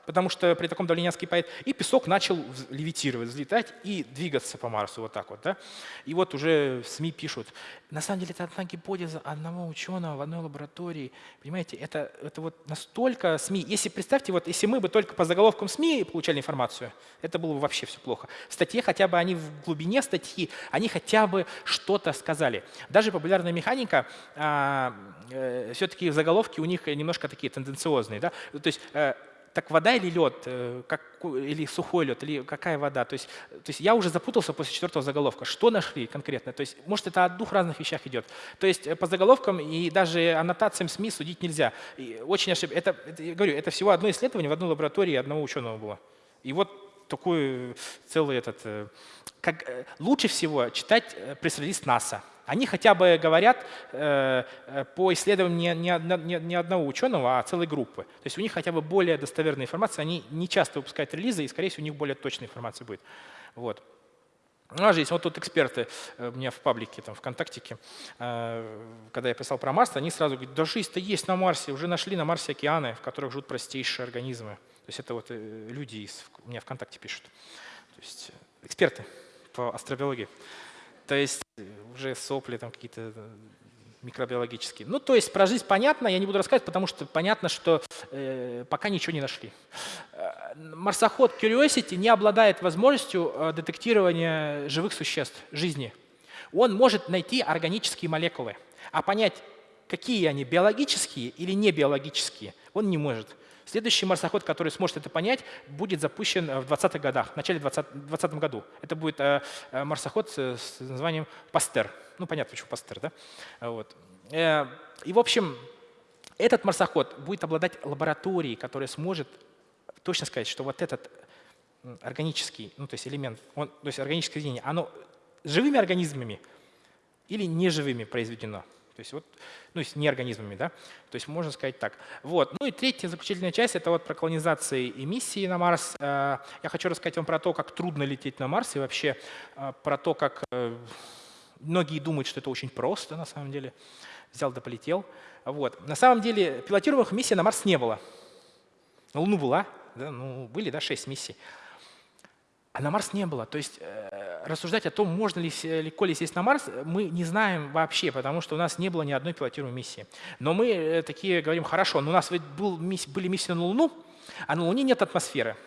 потому что при таком давлении вскипает, и песок начал левитировать, взлетать и двигаться по Марсу вот так вот. Да? И вот уже в СМИ пишут, на самом деле это одна гипотеза одного ученого в одной лаборатории. Понимаете, это, это вот настолько СМИ. Если представьте, вот если мы бы только по заголовкам СМИ получали информацию, это было бы вообще все плохо. В статье хотя бы они в глубине статьи, они хотя бы что-то сказали. Даже популярная механика, а, э, все-таки заголовки у них немножко такие тенденциозные. Да? То есть э, так вода или лед, э, как, или сухой лед, или какая вода? То есть, то есть я уже запутался после четвертого заголовка. Что нашли конкретно? То есть, может, это о двух разных вещах идет. То есть э, по заголовкам и даже аннотациям СМИ судить нельзя. И очень ошиб... это, это, я говорю, это всего одно исследование в одной лаборатории одного ученого было. И вот такой целый этот... Э, как, лучше всего читать пресс-релиз НАСА. Они хотя бы говорят э, э по исследованиям не, не, не одного ученого, а целой группы. То есть у них хотя бы более достоверная информация, они не часто выпускают релизы, и, скорее всего, у них более точная информация будет. Вот. У нас же есть вот тут эксперты э, у меня в паблике, там, ВКонтактике, э, когда я писал про Марс, они сразу говорят, да жизнь-то есть на Марсе, уже нашли на Марсе океаны, в которых живут простейшие организмы. То есть это вот люди из, у меня ВКонтакте пишут. То есть эксперты по астробиологии. То есть уже сопли там какие-то э, микробиологические. Ну, то есть про жизнь понятно, я не буду рассказывать, потому что понятно, что э, пока ничего не нашли. Э, марсоход Curiosity не обладает возможностью э, детектирования живых существ, жизни. Он может найти органические молекулы, а понять, какие они, биологические или не биологические, он не может. Следующий марсоход, который сможет это понять, будет запущен в 20-х годах, в начале 2020 году. Это будет э, э, марсоход с названием Пастер. Ну, понятно, почему Пастер, да? Вот. Э, и, в общем, этот марсоход будет обладать лабораторией, которая сможет точно сказать, что вот этот органический, ну, то есть элемент, он, то есть органическое соединение, оно живыми организмами или неживыми произведено. То есть вот, ну, с неорганизмами, да, то есть можно сказать так. Вот. Ну и третья заключительная часть – это вот про колонизации и миссии на Марс. Э, я хочу рассказать вам про то, как трудно лететь на Марс и вообще э, про то, как э, многие думают, что это очень просто на самом деле. Взял да полетел. Вот. На самом деле пилотируемых миссий на Марс не было. На Луну была, да, ну, были да, 6 миссий. А на Марс не было. То есть э, рассуждать о том, можно ли легко ли сесть на Марс, мы не знаем вообще, потому что у нас не было ни одной пилотируемой миссии. Но мы э, такие говорим, хорошо, но у нас ведь был, были миссии на Луну, а на Луне нет атмосферы.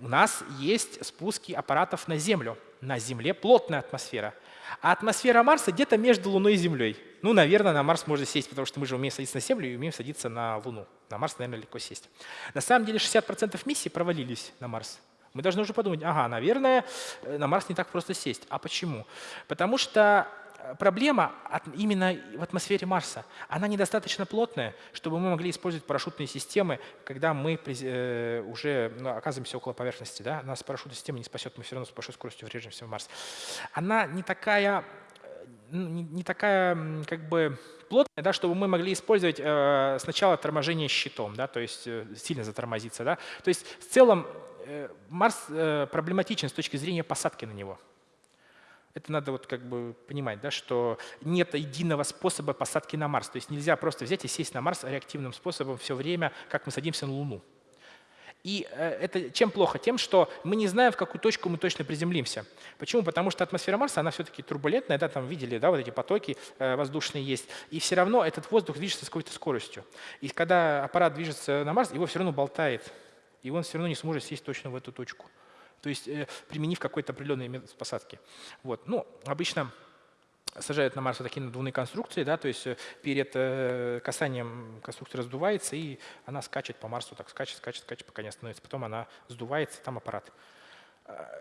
У нас есть спуски аппаратов на Землю. На Земле плотная атмосфера. А атмосфера Марса где-то между Луной и Землей. Ну, наверное, на Марс можно сесть, потому что мы же умеем садиться на Землю и умеем садиться на Луну. На Марс, наверное, легко сесть. На самом деле 60% миссий провалились на Марс. Мы должны уже подумать, ага, наверное, э, на Марс не так просто сесть. А почему? Потому что э, проблема именно в атмосфере Марса. Она недостаточно плотная, чтобы мы могли использовать парашютные системы, когда мы э, уже ну, оказываемся около поверхности. Да? Нас парашютная система не спасет, мы все равно с большой скоростью врежемся в Марс. Она не такая, не такая как бы плотная, да, чтобы мы могли использовать сначала торможение щитом, да, то есть сильно затормозиться. Да. То есть в целом Марс э, проблематичен с точки зрения посадки на него. Это надо вот как бы понимать, да, что нет единого способа посадки на Марс. То есть нельзя просто взять и сесть на Марс реактивным способом все время, как мы садимся на Луну. И э, это чем плохо? Тем, что мы не знаем, в какую точку мы точно приземлимся. Почему? Потому что атмосфера Марса, она все-таки турбулентная, да, там видели, да, вот эти потоки воздушные есть. И все равно этот воздух движется с какой-то скоростью. И когда аппарат движется на Марс, его все равно болтает и он все равно не сможет сесть точно в эту точку. То есть э, применив какой-то определенный метод посадки. Вот. Ну, обычно сажают на Марс такие надувные конструкции, да, то есть э, перед э, касанием конструкция раздувается, и она скачет по Марсу, так скачет, скачет, скачет, пока не остановится. Потом она сдувается, там аппарат.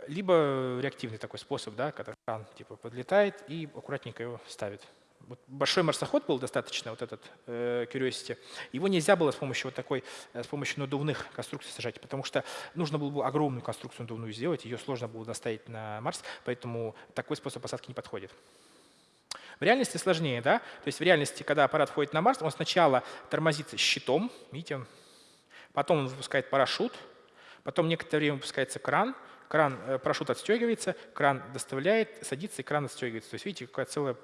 Либо реактивный такой способ, да, когда кран типа подлетает и аккуратненько его ставит вот большой марсоход был достаточно, вот этот э, Curiosity, его нельзя было с помощью вот такой, э, с помощью надувных конструкций сажать, потому что нужно было бы огромную конструкцию надувную сделать, ее сложно было доставить на Марс, поэтому такой способ посадки не подходит. В реальности сложнее, да? То есть в реальности, когда аппарат входит на Марс, он сначала тормозится щитом, видите, потом он выпускает парашют, потом некоторое время выпускается кран, кран, э, парашют отстегивается, кран доставляет, садится и кран отстегивается. То есть видите, какая целая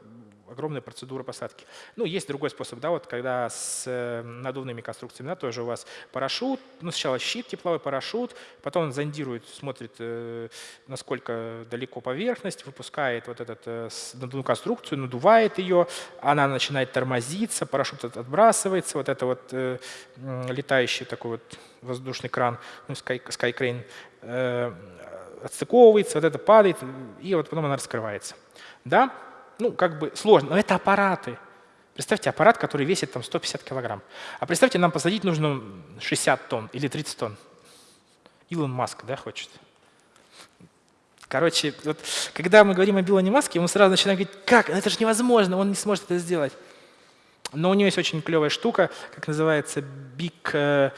огромная процедура посадки. Ну, есть другой способ, да, вот когда с э, надувными конструкциями, да, тоже у вас парашют, ну, сначала щит тепловой, парашют, потом он зондирует, смотрит, э, насколько далеко поверхность, выпускает вот эту э, надувную конструкцию, надувает ее, она начинает тормозиться, парашют отбрасывается, вот это вот летающий такой вот воздушный кран, ну, sky, sky отстыковывается, вот это падает, и вот потом она раскрывается. Да, ну, как бы сложно, но это аппараты. Представьте, аппарат, который весит там 150 килограмм. А представьте, нам посадить нужно 60 тонн или 30 тонн. Илон Маск, да, хочет? Короче, вот, когда мы говорим о Илоне Маске, мы сразу начинаем говорить, как, ну, это же невозможно, он не сможет это сделать. Но у него есть очень клевая штука, как называется Big э,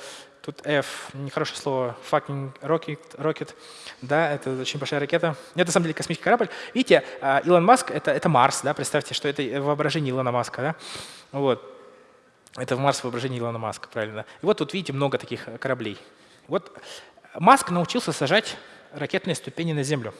Тут F, нехорошее слово, fucking rocket, rocket. Да, это очень большая ракета. Это на самом деле космический корабль. Видите, а, Илон Маск это, это Марс, да, представьте, что это воображение Илона Маска, да. Вот. Это в Марс воображение Илона Маска, правильно. И вот тут видите много таких кораблей. Вот Маск научился сажать ракетные ступени на Землю.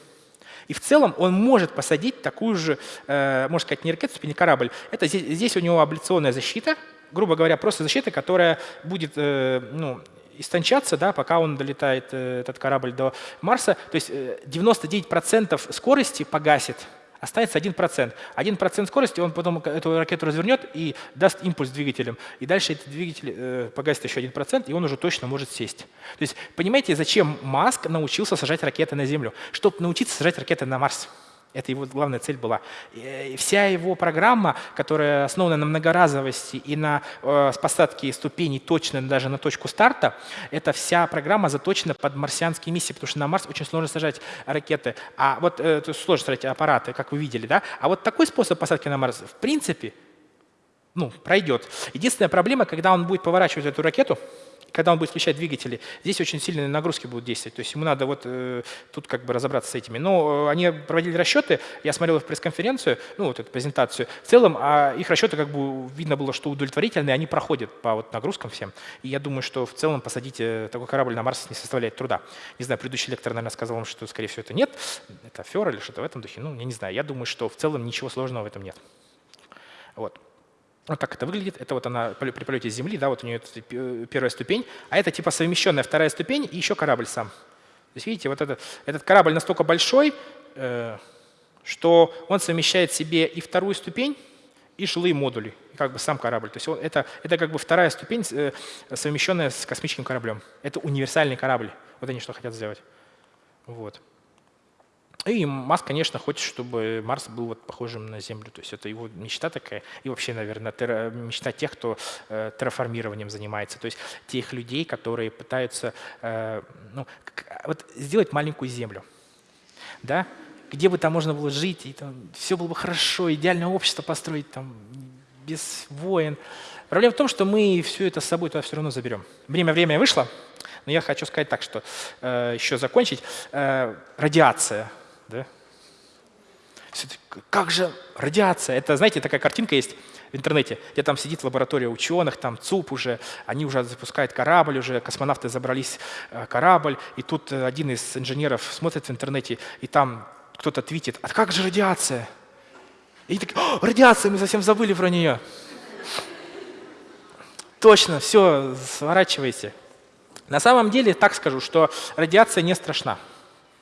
И в целом он может посадить такую же, э, можно сказать, не ракету, ступень, а корабль. Это здесь, здесь у него абляционная защита, грубо говоря, просто защита, которая будет э, ну, истончаться, да, пока он долетает, э, этот корабль, до Марса. То есть 99% э, скорости погасит, останется 1%. 1% скорости, он потом эту ракету развернет и даст импульс двигателям. И дальше этот двигатель э, погасит еще 1%, и он уже точно может сесть. То есть понимаете, зачем Маск научился сажать ракеты на Землю? Чтобы научиться сажать ракеты на Марс. Это его главная цель была. И вся его программа, которая основана на многоразовости и на э, посадке ступеней точно даже на точку старта, эта вся программа заточена под марсианские миссии, потому что на Марс очень сложно сажать ракеты, а вот э, сложно сажать аппараты, как вы видели, да? А вот такой способ посадки на Марс, в принципе, ну, пройдет. Единственная проблема, когда он будет поворачивать эту ракету, когда он будет включать двигатели, здесь очень сильные нагрузки будут действовать. То есть ему надо вот э, тут как бы разобраться с этими. Но э, они проводили расчеты, я смотрел их пресс-конференцию, ну вот эту презентацию. В целом а их расчеты как бы видно было, что удовлетворительные, они проходят по вот нагрузкам всем. И я думаю, что в целом посадить э, такой корабль на Марс не составляет труда. Не знаю, предыдущий лектор, наверное, сказал вам, что, скорее всего, это нет. Это фер или что-то в этом духе. Ну, я не знаю. Я думаю, что в целом ничего сложного в этом нет. Вот. Вот так это выглядит. Это вот она при полете с Земли, да, вот у нее первая ступень. А это типа совмещенная вторая ступень и еще корабль сам. То есть видите, вот этот, этот корабль настолько большой, э, что он совмещает в себе и вторую ступень, и жилые модули, и как бы сам корабль. То есть он, это, это как бы вторая ступень, э, совмещенная с космическим кораблем. Это универсальный корабль. Вот они что хотят сделать. Вот. И Маск, конечно, хочет, чтобы Марс был вот похожим на Землю. То есть это его мечта такая. И вообще, наверное, мечта тех, кто э, терраформированием занимается. То есть тех людей, которые пытаются э, ну, вот сделать маленькую Землю. Да? Где бы там можно было жить, и там все было бы хорошо, идеальное общество построить там без войн. Проблема в том, что мы все это с собой туда все равно заберем. Время время вышло, но я хочу сказать так, что э, еще закончить. Э, радиация да? Как же радиация? Это, знаете, такая картинка есть в интернете, где там сидит лаборатория ученых, там ЦУП уже, они уже запускают корабль, уже космонавты забрались э, корабль, и тут э, один из инженеров смотрит в интернете, и там кто-то твитит, а как же радиация? И такие, радиация, мы совсем забыли про нее. Точно, все, сворачивайте. На самом деле, так скажу, что радиация не страшна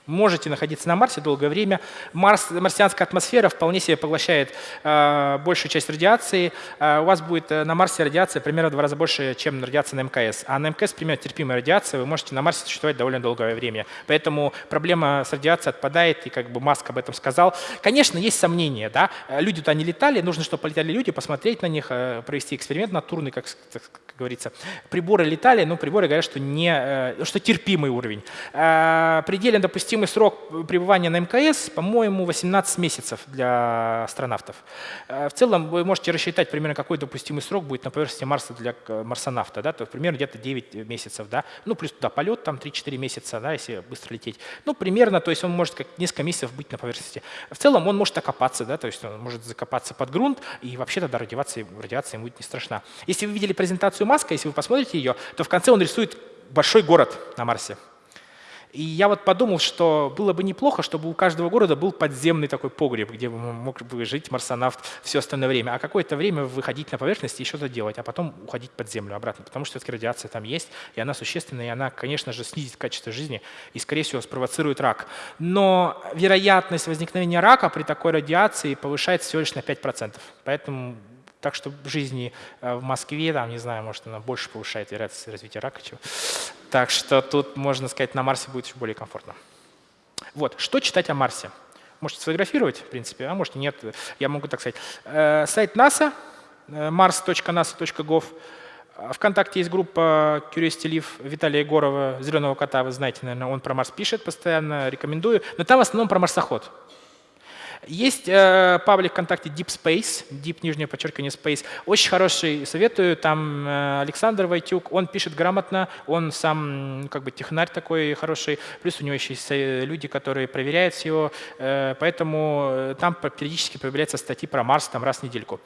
можете находиться на Марсе долгое время. Марс, марсианская атмосфера вполне себе поглощает э, большую часть радиации. Э, у вас будет э, на Марсе радиация примерно в два раза больше, чем радиация на МКС. А на МКС примерно терпимая радиация, вы можете на Марсе существовать довольно долгое время. Поэтому проблема с радиацией отпадает, и как бы Маск об этом сказал. Конечно, есть сомнения. Да? Люди туда не летали, нужно, чтобы полетали люди, посмотреть на них, э, провести эксперимент натурный, как, как говорится. Приборы летали, но приборы говорят, что, не, э, что терпимый уровень. Э, предельно допустим допустимый срок пребывания на МКС, по-моему, 18 месяцев для астронавтов. Э, в целом вы можете рассчитать примерно, какой допустимый срок будет на поверхности Марса для марсонавта. Да? То есть примерно где-то 9 месяцев. Да? Ну, плюс туда полет, там 3-4 месяца, да, если быстро лететь. Ну, примерно, то есть он может как несколько месяцев быть на поверхности. В целом он может окопаться, да, то есть он может закопаться под грунт, и вообще тогда радиация, радиация ему будет не страшна. Если вы видели презентацию Маска, если вы посмотрите ее, то в конце он рисует большой город на Марсе. И я вот подумал, что было бы неплохо, чтобы у каждого города был подземный такой погреб, где мог бы жить марсонавт все остальное время, а какое-то время выходить на поверхность и что-то делать, а потом уходить под землю обратно, потому что все-таки радиация там есть, и она существенная, и она, конечно же, снизит качество жизни и, скорее всего, спровоцирует рак. Но вероятность возникновения рака при такой радиации повышается всего лишь на 5%. Поэтому так что жизни э, в Москве, там, не знаю, может, она больше повышает вероятность развития рака. Чего. Так что тут, можно сказать, на Марсе будет еще более комфортно. Вот, что читать о Марсе? Можете сфотографировать, в принципе, а можете нет. Я могу так сказать. Э, сайт НАСА, э, mars.nasa.gov. Вконтакте есть группа Curiosity Live Виталия Егорова, «Зеленого кота», вы знаете, наверное, он про Марс пишет постоянно, рекомендую. Но там в основном про марсоход. Есть э, паблик ВКонтакте Deep Space, Deep, нижнее подчеркивание Space. Очень хороший, советую. Там э, Александр Войтюк, он пишет грамотно, он сам как бы технарь такой хороший. Плюс у него еще есть э, люди, которые проверяют все. Э, поэтому э, там периодически появляются статьи про Марс там раз в недельку.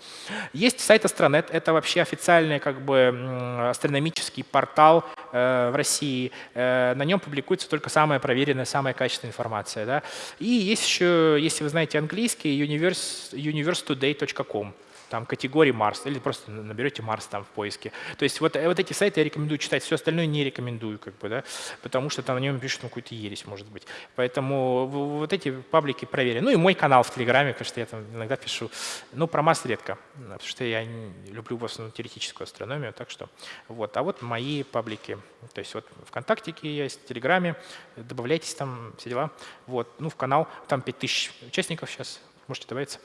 Есть сайт Астронет, это вообще официальный как бы астрономический портал э, в России. Э, на нем публикуется только самая проверенная, самая качественная информация. Да? И есть еще, если вы знаете английский universe, universetoday.com там категории Марс, или просто наберете Марс там в поиске. То есть вот, вот эти сайты я рекомендую читать, все остальное не рекомендую, как бы, да, потому что там на нем пишут ну, какую-то ересь, может быть. Поэтому вот эти паблики проверены. Ну и мой канал в Телеграме, потому что я там иногда пишу. Ну, про Марс редко, потому что я люблю в основном теоретическую астрономию, так что вот. А вот мои паблики, то есть вот ВКонтакте есть, в Телеграме, добавляйтесь там, все дела. Вот, ну в канал, там 5000 участников сейчас, можете добавиться.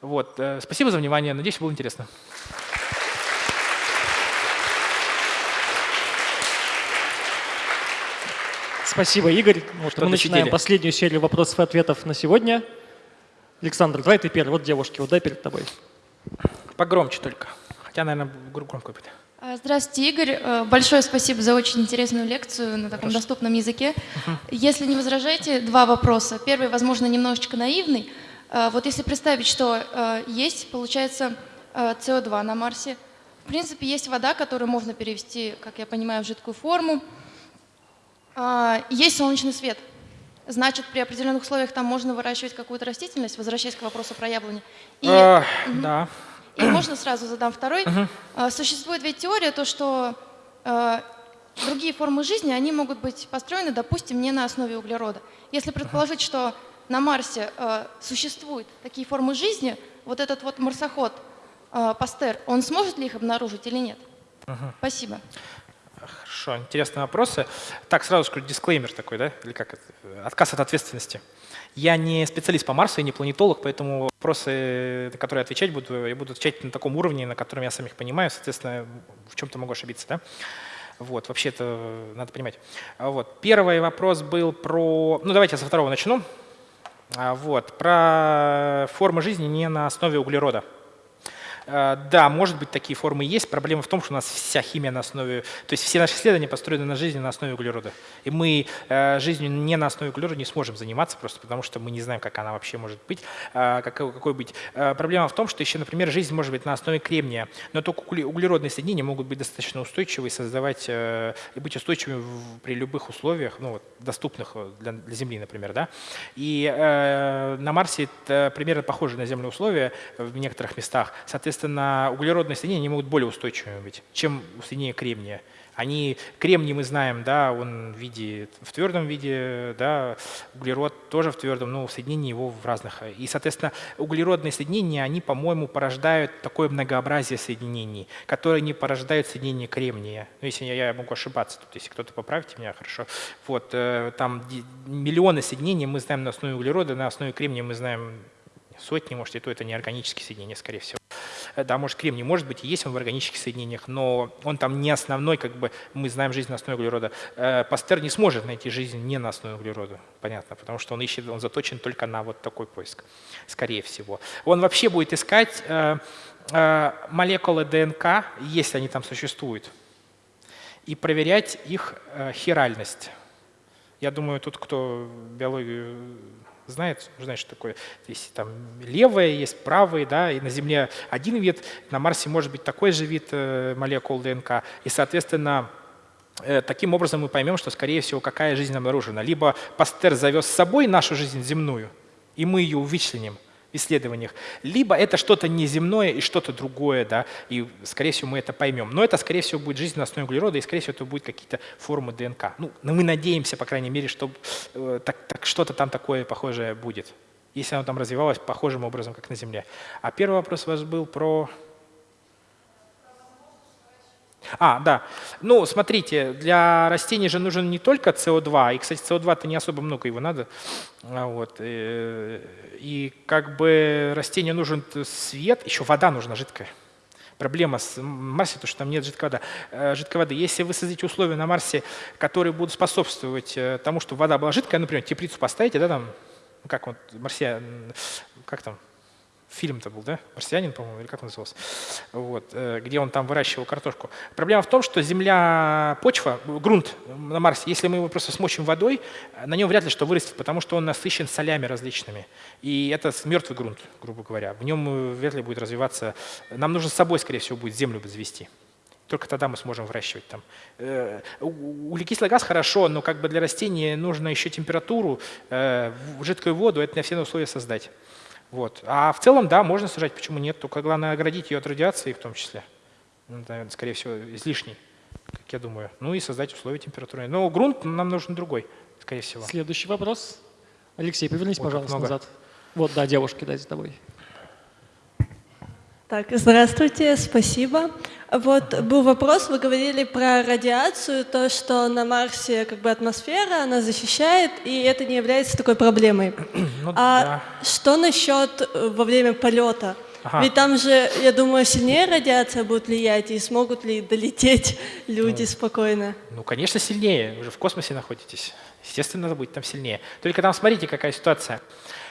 Вот. Э, спасибо за внимание. Надеюсь, было интересно. Спасибо, Игорь. Вот мы начинаем сидели. последнюю серию вопросов и ответов на сегодня. Александр, давай ты первый. Вот девушки, вот дай перед тобой. Погромче только. Хотя, наверное, громко будет. А, Здравствуйте, Игорь. Э, большое спасибо за очень интересную лекцию на таком Хорошо. доступном языке. Угу. Если не возражаете, два вопроса. Первый, возможно, немножечко наивный. Э, вот если представить, что э, есть, получается, СО2 на Марсе. В принципе, есть вода, которую можно перевести, как я понимаю, в жидкую форму. Есть солнечный свет. Значит, при определенных условиях там можно выращивать какую-то растительность, возвращаясь к вопросу про яблони. И, а, угу. Да. И можно сразу задам второй. Угу. Существует ведь теория, то, что э, другие формы жизни, они могут быть построены, допустим, не на основе углерода. Если предположить, что на Марсе э, существуют такие формы жизни, вот этот вот марсоход э, Пастер, он сможет ли их обнаружить или нет? Угу. Спасибо. Хорошо, интересные вопросы. Так, сразу скажу, дисклеймер такой, да? Или как это? Отказ от ответственности. Я не специалист по Марсу, я не планетолог, поэтому вопросы, на которые я отвечать буду, я буду отвечать на таком уровне, на котором я сам их понимаю, соответственно, в чем-то могу ошибиться. Да? Вот, вообще это надо понимать. Вот. Первый вопрос был про... Ну, давайте я со второго начну. А, вот, про формы жизни не на основе углерода. Э, да, может быть, такие формы есть. Проблема в том, что у нас вся химия на основе... То есть все наши исследования построены на жизни на основе углерода. И мы э, жизнью не на основе углерода не сможем заниматься, просто потому что мы не знаем, как она вообще может быть, э, какой, какой быть. Проблема в том, что еще, например, жизнь может быть на основе кремния, но только углеродные соединения могут быть достаточно устойчивы и создавать, и быть устойчивыми при любых условиях, ну, доступных для, для Земли, например. Да? И э, на Марсе это примерно похожи на Землю условия в некоторых местах. Соответственно, соответственно, углеродные соединения они могут более устойчивыми быть, чем соединения кремния. Они, кремний мы знаем, да, он в виде, в твердом виде, да, углерод тоже в твердом, но соединение его в разных. И, соответственно, углеродные соединения, они, по-моему, порождают такое многообразие соединений, которые не порождают соединение кремния. Ну, если я, я могу ошибаться, тут, если кто-то поправите меня, хорошо. Вот, э, там миллионы соединений мы знаем на основе углерода, на основе кремния мы знаем сотни, может, и то это не органические соединения, скорее всего. Э, да, может, кремний может быть, и есть он в органических соединениях, но он там не основной, как бы мы знаем жизнь на основе углерода. Э, Пастер не сможет найти жизнь не на основе углерода, понятно, потому что он ищет, он заточен только на вот такой поиск, скорее всего. Он вообще будет искать э, молекулы ДНК, если они там существуют, и проверять их хиральность. Я думаю, тут кто биологию знает, знает, что такое. Есть там левые, есть правые, да, и на Земле один вид, на Марсе может быть такой же вид э, молекул ДНК. И, соответственно, э, таким образом мы поймем, что, скорее всего, какая жизнь обнаружена. Либо Пастер завез с собой нашу жизнь земную, и мы ее вычленим, в исследованиях, либо это что-то неземное и что-то другое, да, и, скорее всего, мы это поймем. Но это, скорее всего, будет жизнь на основе углерода, и, скорее всего, это будут какие-то формы ДНК. Ну, но мы надеемся, по крайней мере, что э, так, так, что-то там такое похожее будет, если оно там развивалось похожим образом, как на Земле. А первый вопрос у вас был про… А, да. Ну, смотрите, для растений же нужен не только СО2, и, кстати, СО2-то не особо много его надо. А вот. И, э, и как бы растению нужен свет, еще вода нужна жидкая. Проблема с Марсе, то, что там нет жидкой воды. Э, жидкой воды. Если вы создадите условия на Марсе, которые будут способствовать э, тому, чтобы вода была жидкая, например, теплицу поставите, да, там, как вот, марсиан, как там, фильм-то был, да? «Марсианин», по-моему, или как он назывался? Вот, э, где он там выращивал картошку. Проблема в том, что земля, почва, грунт на Марсе, если мы его просто смочим водой, на нем вряд ли что вырастет, потому что он насыщен солями различными. И это мертвый грунт, грубо говоря. В нем э, вряд ли будет развиваться. Нам нужно с собой, скорее всего, будет землю завести. Только тогда мы сможем выращивать там. Э, углекислый газ хорошо, но как бы для растения нужно еще температуру, жидкую воду, это не все условия создать. Вот. А в целом, да, можно сажать, почему нет, только главное оградить ее от радиации в том числе. Ну, наверное, скорее всего, излишней, как я думаю. Ну и создать условия температуры. Но грунт нам нужен другой, скорее всего. Следующий вопрос. Алексей, повернись, вот пожалуйста, много. назад. Вот, да, девушки, дайте с тобой. Так, здравствуйте, спасибо. Вот был вопрос, вы говорили про радиацию, то, что на Марсе как бы атмосфера, она защищает, и это не является такой проблемой. [clears throat] Ну, а да. что насчет э, во время полета? Ага. Ведь там же, я думаю, сильнее радиация будет влиять, и смогут ли долететь [laughs] люди ну, спокойно? Ну, конечно, сильнее. Вы же в космосе находитесь. Естественно, надо будет там сильнее. Только там смотрите, какая ситуация.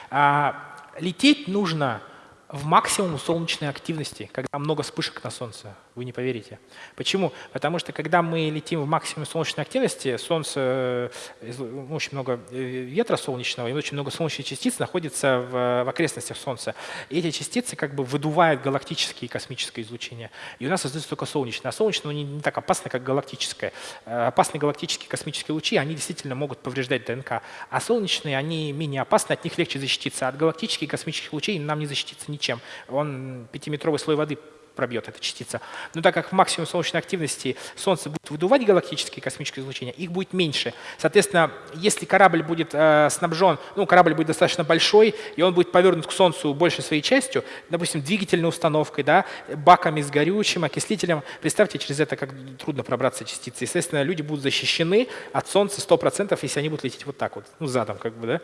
А, лететь нужно в максимум солнечной активности, когда много вспышек на Солнце. Вы не поверите. Почему? Потому что когда мы летим в максимум солнечной активности, Солнце, э, очень много э, ветра солнечного и очень много солнечных частиц находится в, в окрестностях Солнца. И эти частицы как бы выдувают галактические и космическое излучение. И у нас создается только солнечное. А солнечное не, не так опасно, как галактическое. Э, опасные галактические космические лучи, они действительно могут повреждать ДНК. А солнечные, они менее опасны, от них легче защититься. От галактических и космических лучей нам не защититься ничем. Он пятиметровый слой воды пробьет эта частица. Но так как в максимум солнечной активности Солнце будет выдувать галактические космические излучения, их будет меньше. Соответственно, если корабль будет э, снабжен, ну, корабль будет достаточно большой, и он будет повернут к Солнцу большей своей частью, допустим, двигательной установкой, да, баками с горючим, окислителем, представьте, через это как трудно пробраться частицы. Естественно, люди будут защищены от Солнца 100%, если они будут лететь вот так вот, ну, задом как бы, да.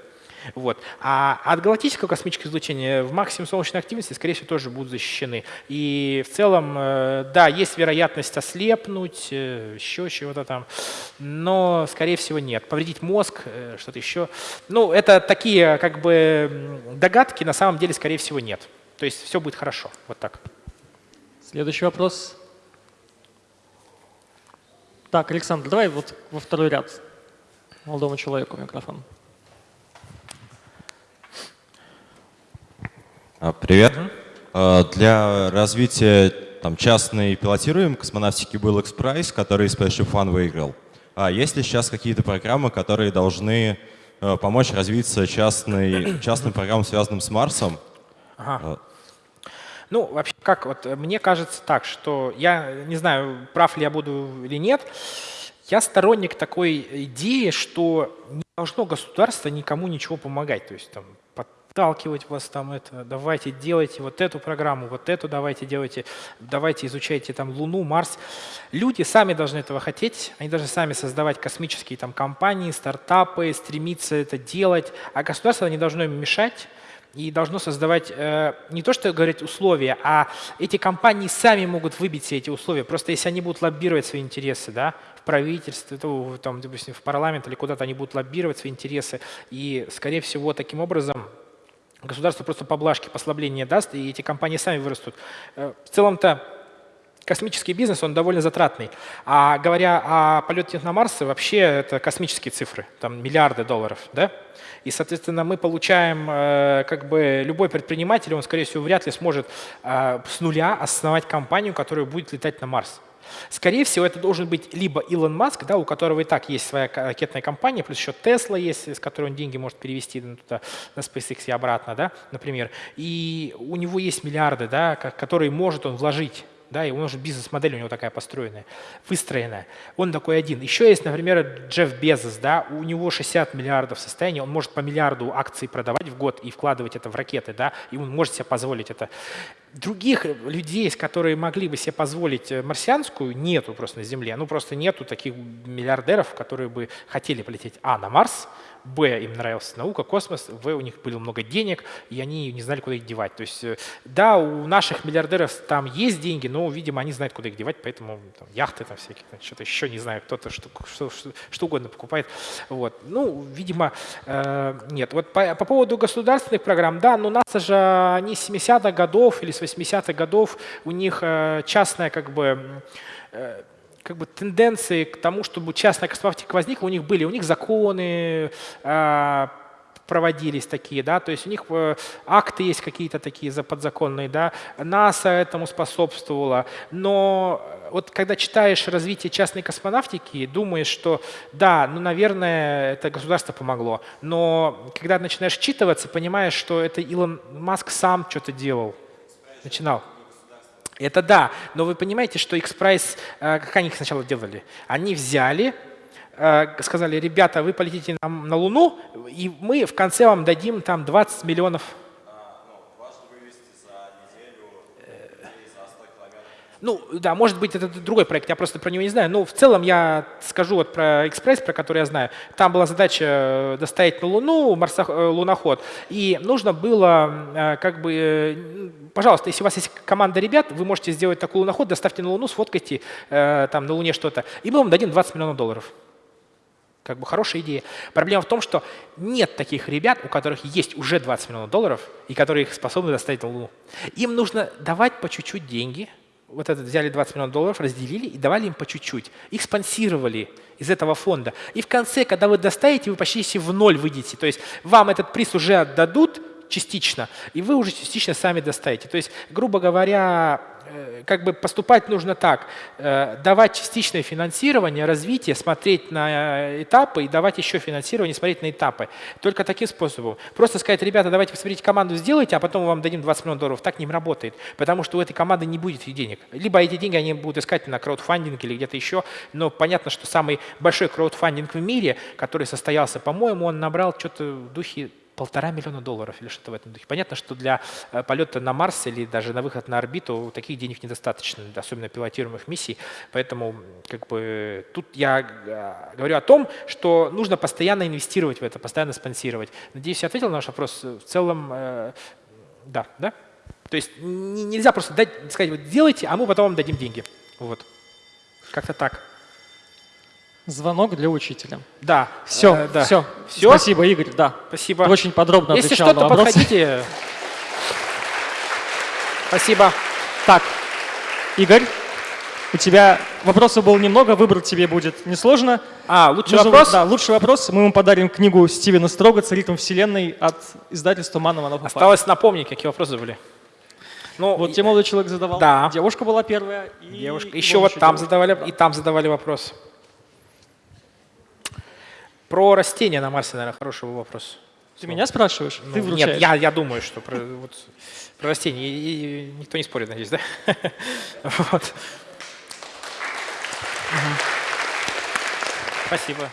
Вот. А от галактического космического излучения в максимум солнечной активности, скорее всего, тоже будут защищены. И в целом, э, да, есть вероятность ослепнуть, э, еще чего-то там, но, скорее всего, нет. Повредить мозг, э, что-то еще. Ну, это такие как бы догадки, на самом деле, скорее всего, нет. То есть все будет хорошо. Вот так. Следующий вопрос. Так, Александр, давай вот во второй ряд молодому человеку микрофон. Привет. Угу. Для развития там, частной пилотируемой космонавтики был X-Prize, который Spaceship One выиграл. А есть ли сейчас какие-то программы, которые должны э, помочь развиться частной, [clears throat] частным программам, связанным с Марсом? Ага. Ну, вообще, как вот мне кажется так, что я не знаю, прав ли я буду или нет, я сторонник такой идеи, что не должно государство никому ничего помогать. То есть там подталкивать вас там это, давайте делайте вот эту программу, вот эту давайте делайте, давайте изучайте там Луну, Марс. Люди сами должны этого хотеть, они должны сами создавать космические там компании, стартапы, стремиться это делать, а государство не должно им мешать и должно создавать э, не то, что говорить условия, а эти компании сами могут выбить все эти условия. Просто если они будут лоббировать свои интересы, да, в правительстве, там, допустим, в парламент или куда-то они будут лоббировать свои интересы, и, скорее всего, таким образом Государство просто поблажки, послабления даст, и эти компании сами вырастут. Э, в целом-то космический бизнес, он довольно затратный. А говоря о полете на Марс, вообще это космические цифры, там миллиарды долларов. Да? И, соответственно, мы получаем, э, как бы любой предприниматель, он, скорее всего, вряд ли сможет э, с нуля основать компанию, которая будет летать на Марс. Скорее всего, это должен быть либо Илон Маск, да, у которого и так есть своя ракетная компания, плюс еще Тесла есть, с которой он деньги может перевести туда, на SpaceX и обратно, да, например. И у него есть миллиарды, да, которые может он вложить да, и у него же бизнес-модель у него такая построенная, выстроенная. Он такой один. Еще есть, например, Джефф Безос, да, у него 60 миллиардов состояния, он может по миллиарду акций продавать в год и вкладывать это в ракеты, да, и он может себе позволить это. Других людей, которые могли бы себе позволить э, марсианскую, нету просто на Земле. Ну, просто нету таких миллиардеров, которые бы хотели полететь, а, на Марс, Б, им нравилась наука, космос, В, у них было много денег, и они не знали, куда их девать. То есть, э, да, у наших миллиардеров там есть деньги, но, видимо, они знают, куда их девать, поэтому там, яхты там всякие, что-то еще, не знаю, кто-то что, что, что, угодно покупает. Вот. Ну, видимо, э, нет. Вот по, по поводу государственных программ, да, но НАСА же, они с 70-х годов или с 80-х годов, у них э, частная как бы э, как бы тенденции к тому, чтобы частная космонавтика возникла, у них были, у них законы э, проводились такие, да, то есть у них э, акты есть какие-то такие подзаконные, да, НАСА этому способствовала, но вот когда читаешь развитие частной космонавтики, думаешь, что да, ну, наверное, это государство помогло, но когда начинаешь читываться, понимаешь, что это Илон Маск сам что-то делал, начинал. Это да, но вы понимаете, что X-Prize, э, как они их сначала делали? Они взяли, э, сказали, ребята, вы полетите на, на Луну, и мы в конце вам дадим там 20 миллионов Ну, да, может быть, это другой проект, я просто про него не знаю. Но в целом я скажу вот про экспресс, про который я знаю. Там была задача э, доставить на Луну марсох... Э, луноход. И нужно было э, как бы... Пожалуйста, если у вас есть команда ребят, вы можете сделать такой луноход, доставьте на Луну, сфоткайте там на Луне что-то. И мы вам дадим 20 миллионов долларов. Как бы хорошая идея. Проблема в том, что нет таких ребят, у которых есть уже 20 миллионов долларов, и которые их способны доставить на Луну. Им нужно давать по чуть-чуть деньги. Вот это взяли 20 миллионов долларов, разделили и давали им по чуть-чуть. Их спонсировали из этого фонда. И в конце, когда вы доставите, вы почти в ноль выйдете. То есть вам этот приз уже отдадут, частично, и вы уже частично сами доставите. То есть, грубо говоря, как бы поступать нужно так, э, давать частичное финансирование, развитие, смотреть на этапы и давать еще финансирование, смотреть на этапы. Только таким способом. Просто сказать, ребята, давайте посмотрите команду, сделайте, а потом мы вам дадим 20 миллионов долларов. Так не работает, потому что у этой команды не будет денег. Либо эти деньги они будут искать на краудфандинг или где-то еще, но понятно, что самый большой краудфандинг в мире, который состоялся, по-моему, он набрал что-то в духе полтора миллиона долларов или что-то в этом духе. Понятно, что для э, полета на Марс или даже на выход на орбиту таких денег недостаточно, особенно пилотируемых миссий. Поэтому как бы, тут я э, говорю о том, что нужно постоянно инвестировать в это, постоянно спонсировать. Надеюсь, я ответил на ваш вопрос. В целом, э, да, да? То есть нельзя просто дать, сказать, вот делайте, а мы потом вам дадим деньги. Вот. Как-то так. Звонок для учителя. Да. Все, э, да. все. все. Спасибо, Игорь. Да. Спасибо. Ты очень подробно Если отвечал что-то подходите. Спасибо. Так, Игорь, у тебя вопросов было немного, выбрать тебе будет несложно. А, лучший Нужно, вопрос? Да, лучший вопрос. Мы ему подарим книгу Стивена Строга «Царитм вселенной» от издательства Манова. Осталось напомнить, какие вопросы были. Ну, вот тебе молодой человек задавал. Да. Девушка была первая. И Девушка. Еще вот там девушка. задавали, и там задавали вопрос. Про растения на Марсе, наверное, хороший вопрос. Ты меня спрашиваешь? Ну, Ты вручаешь? Нет, я, я думаю, что про, вот, про растения. И, и никто не спорит, надеюсь, да? [laughs] вот. Спасибо.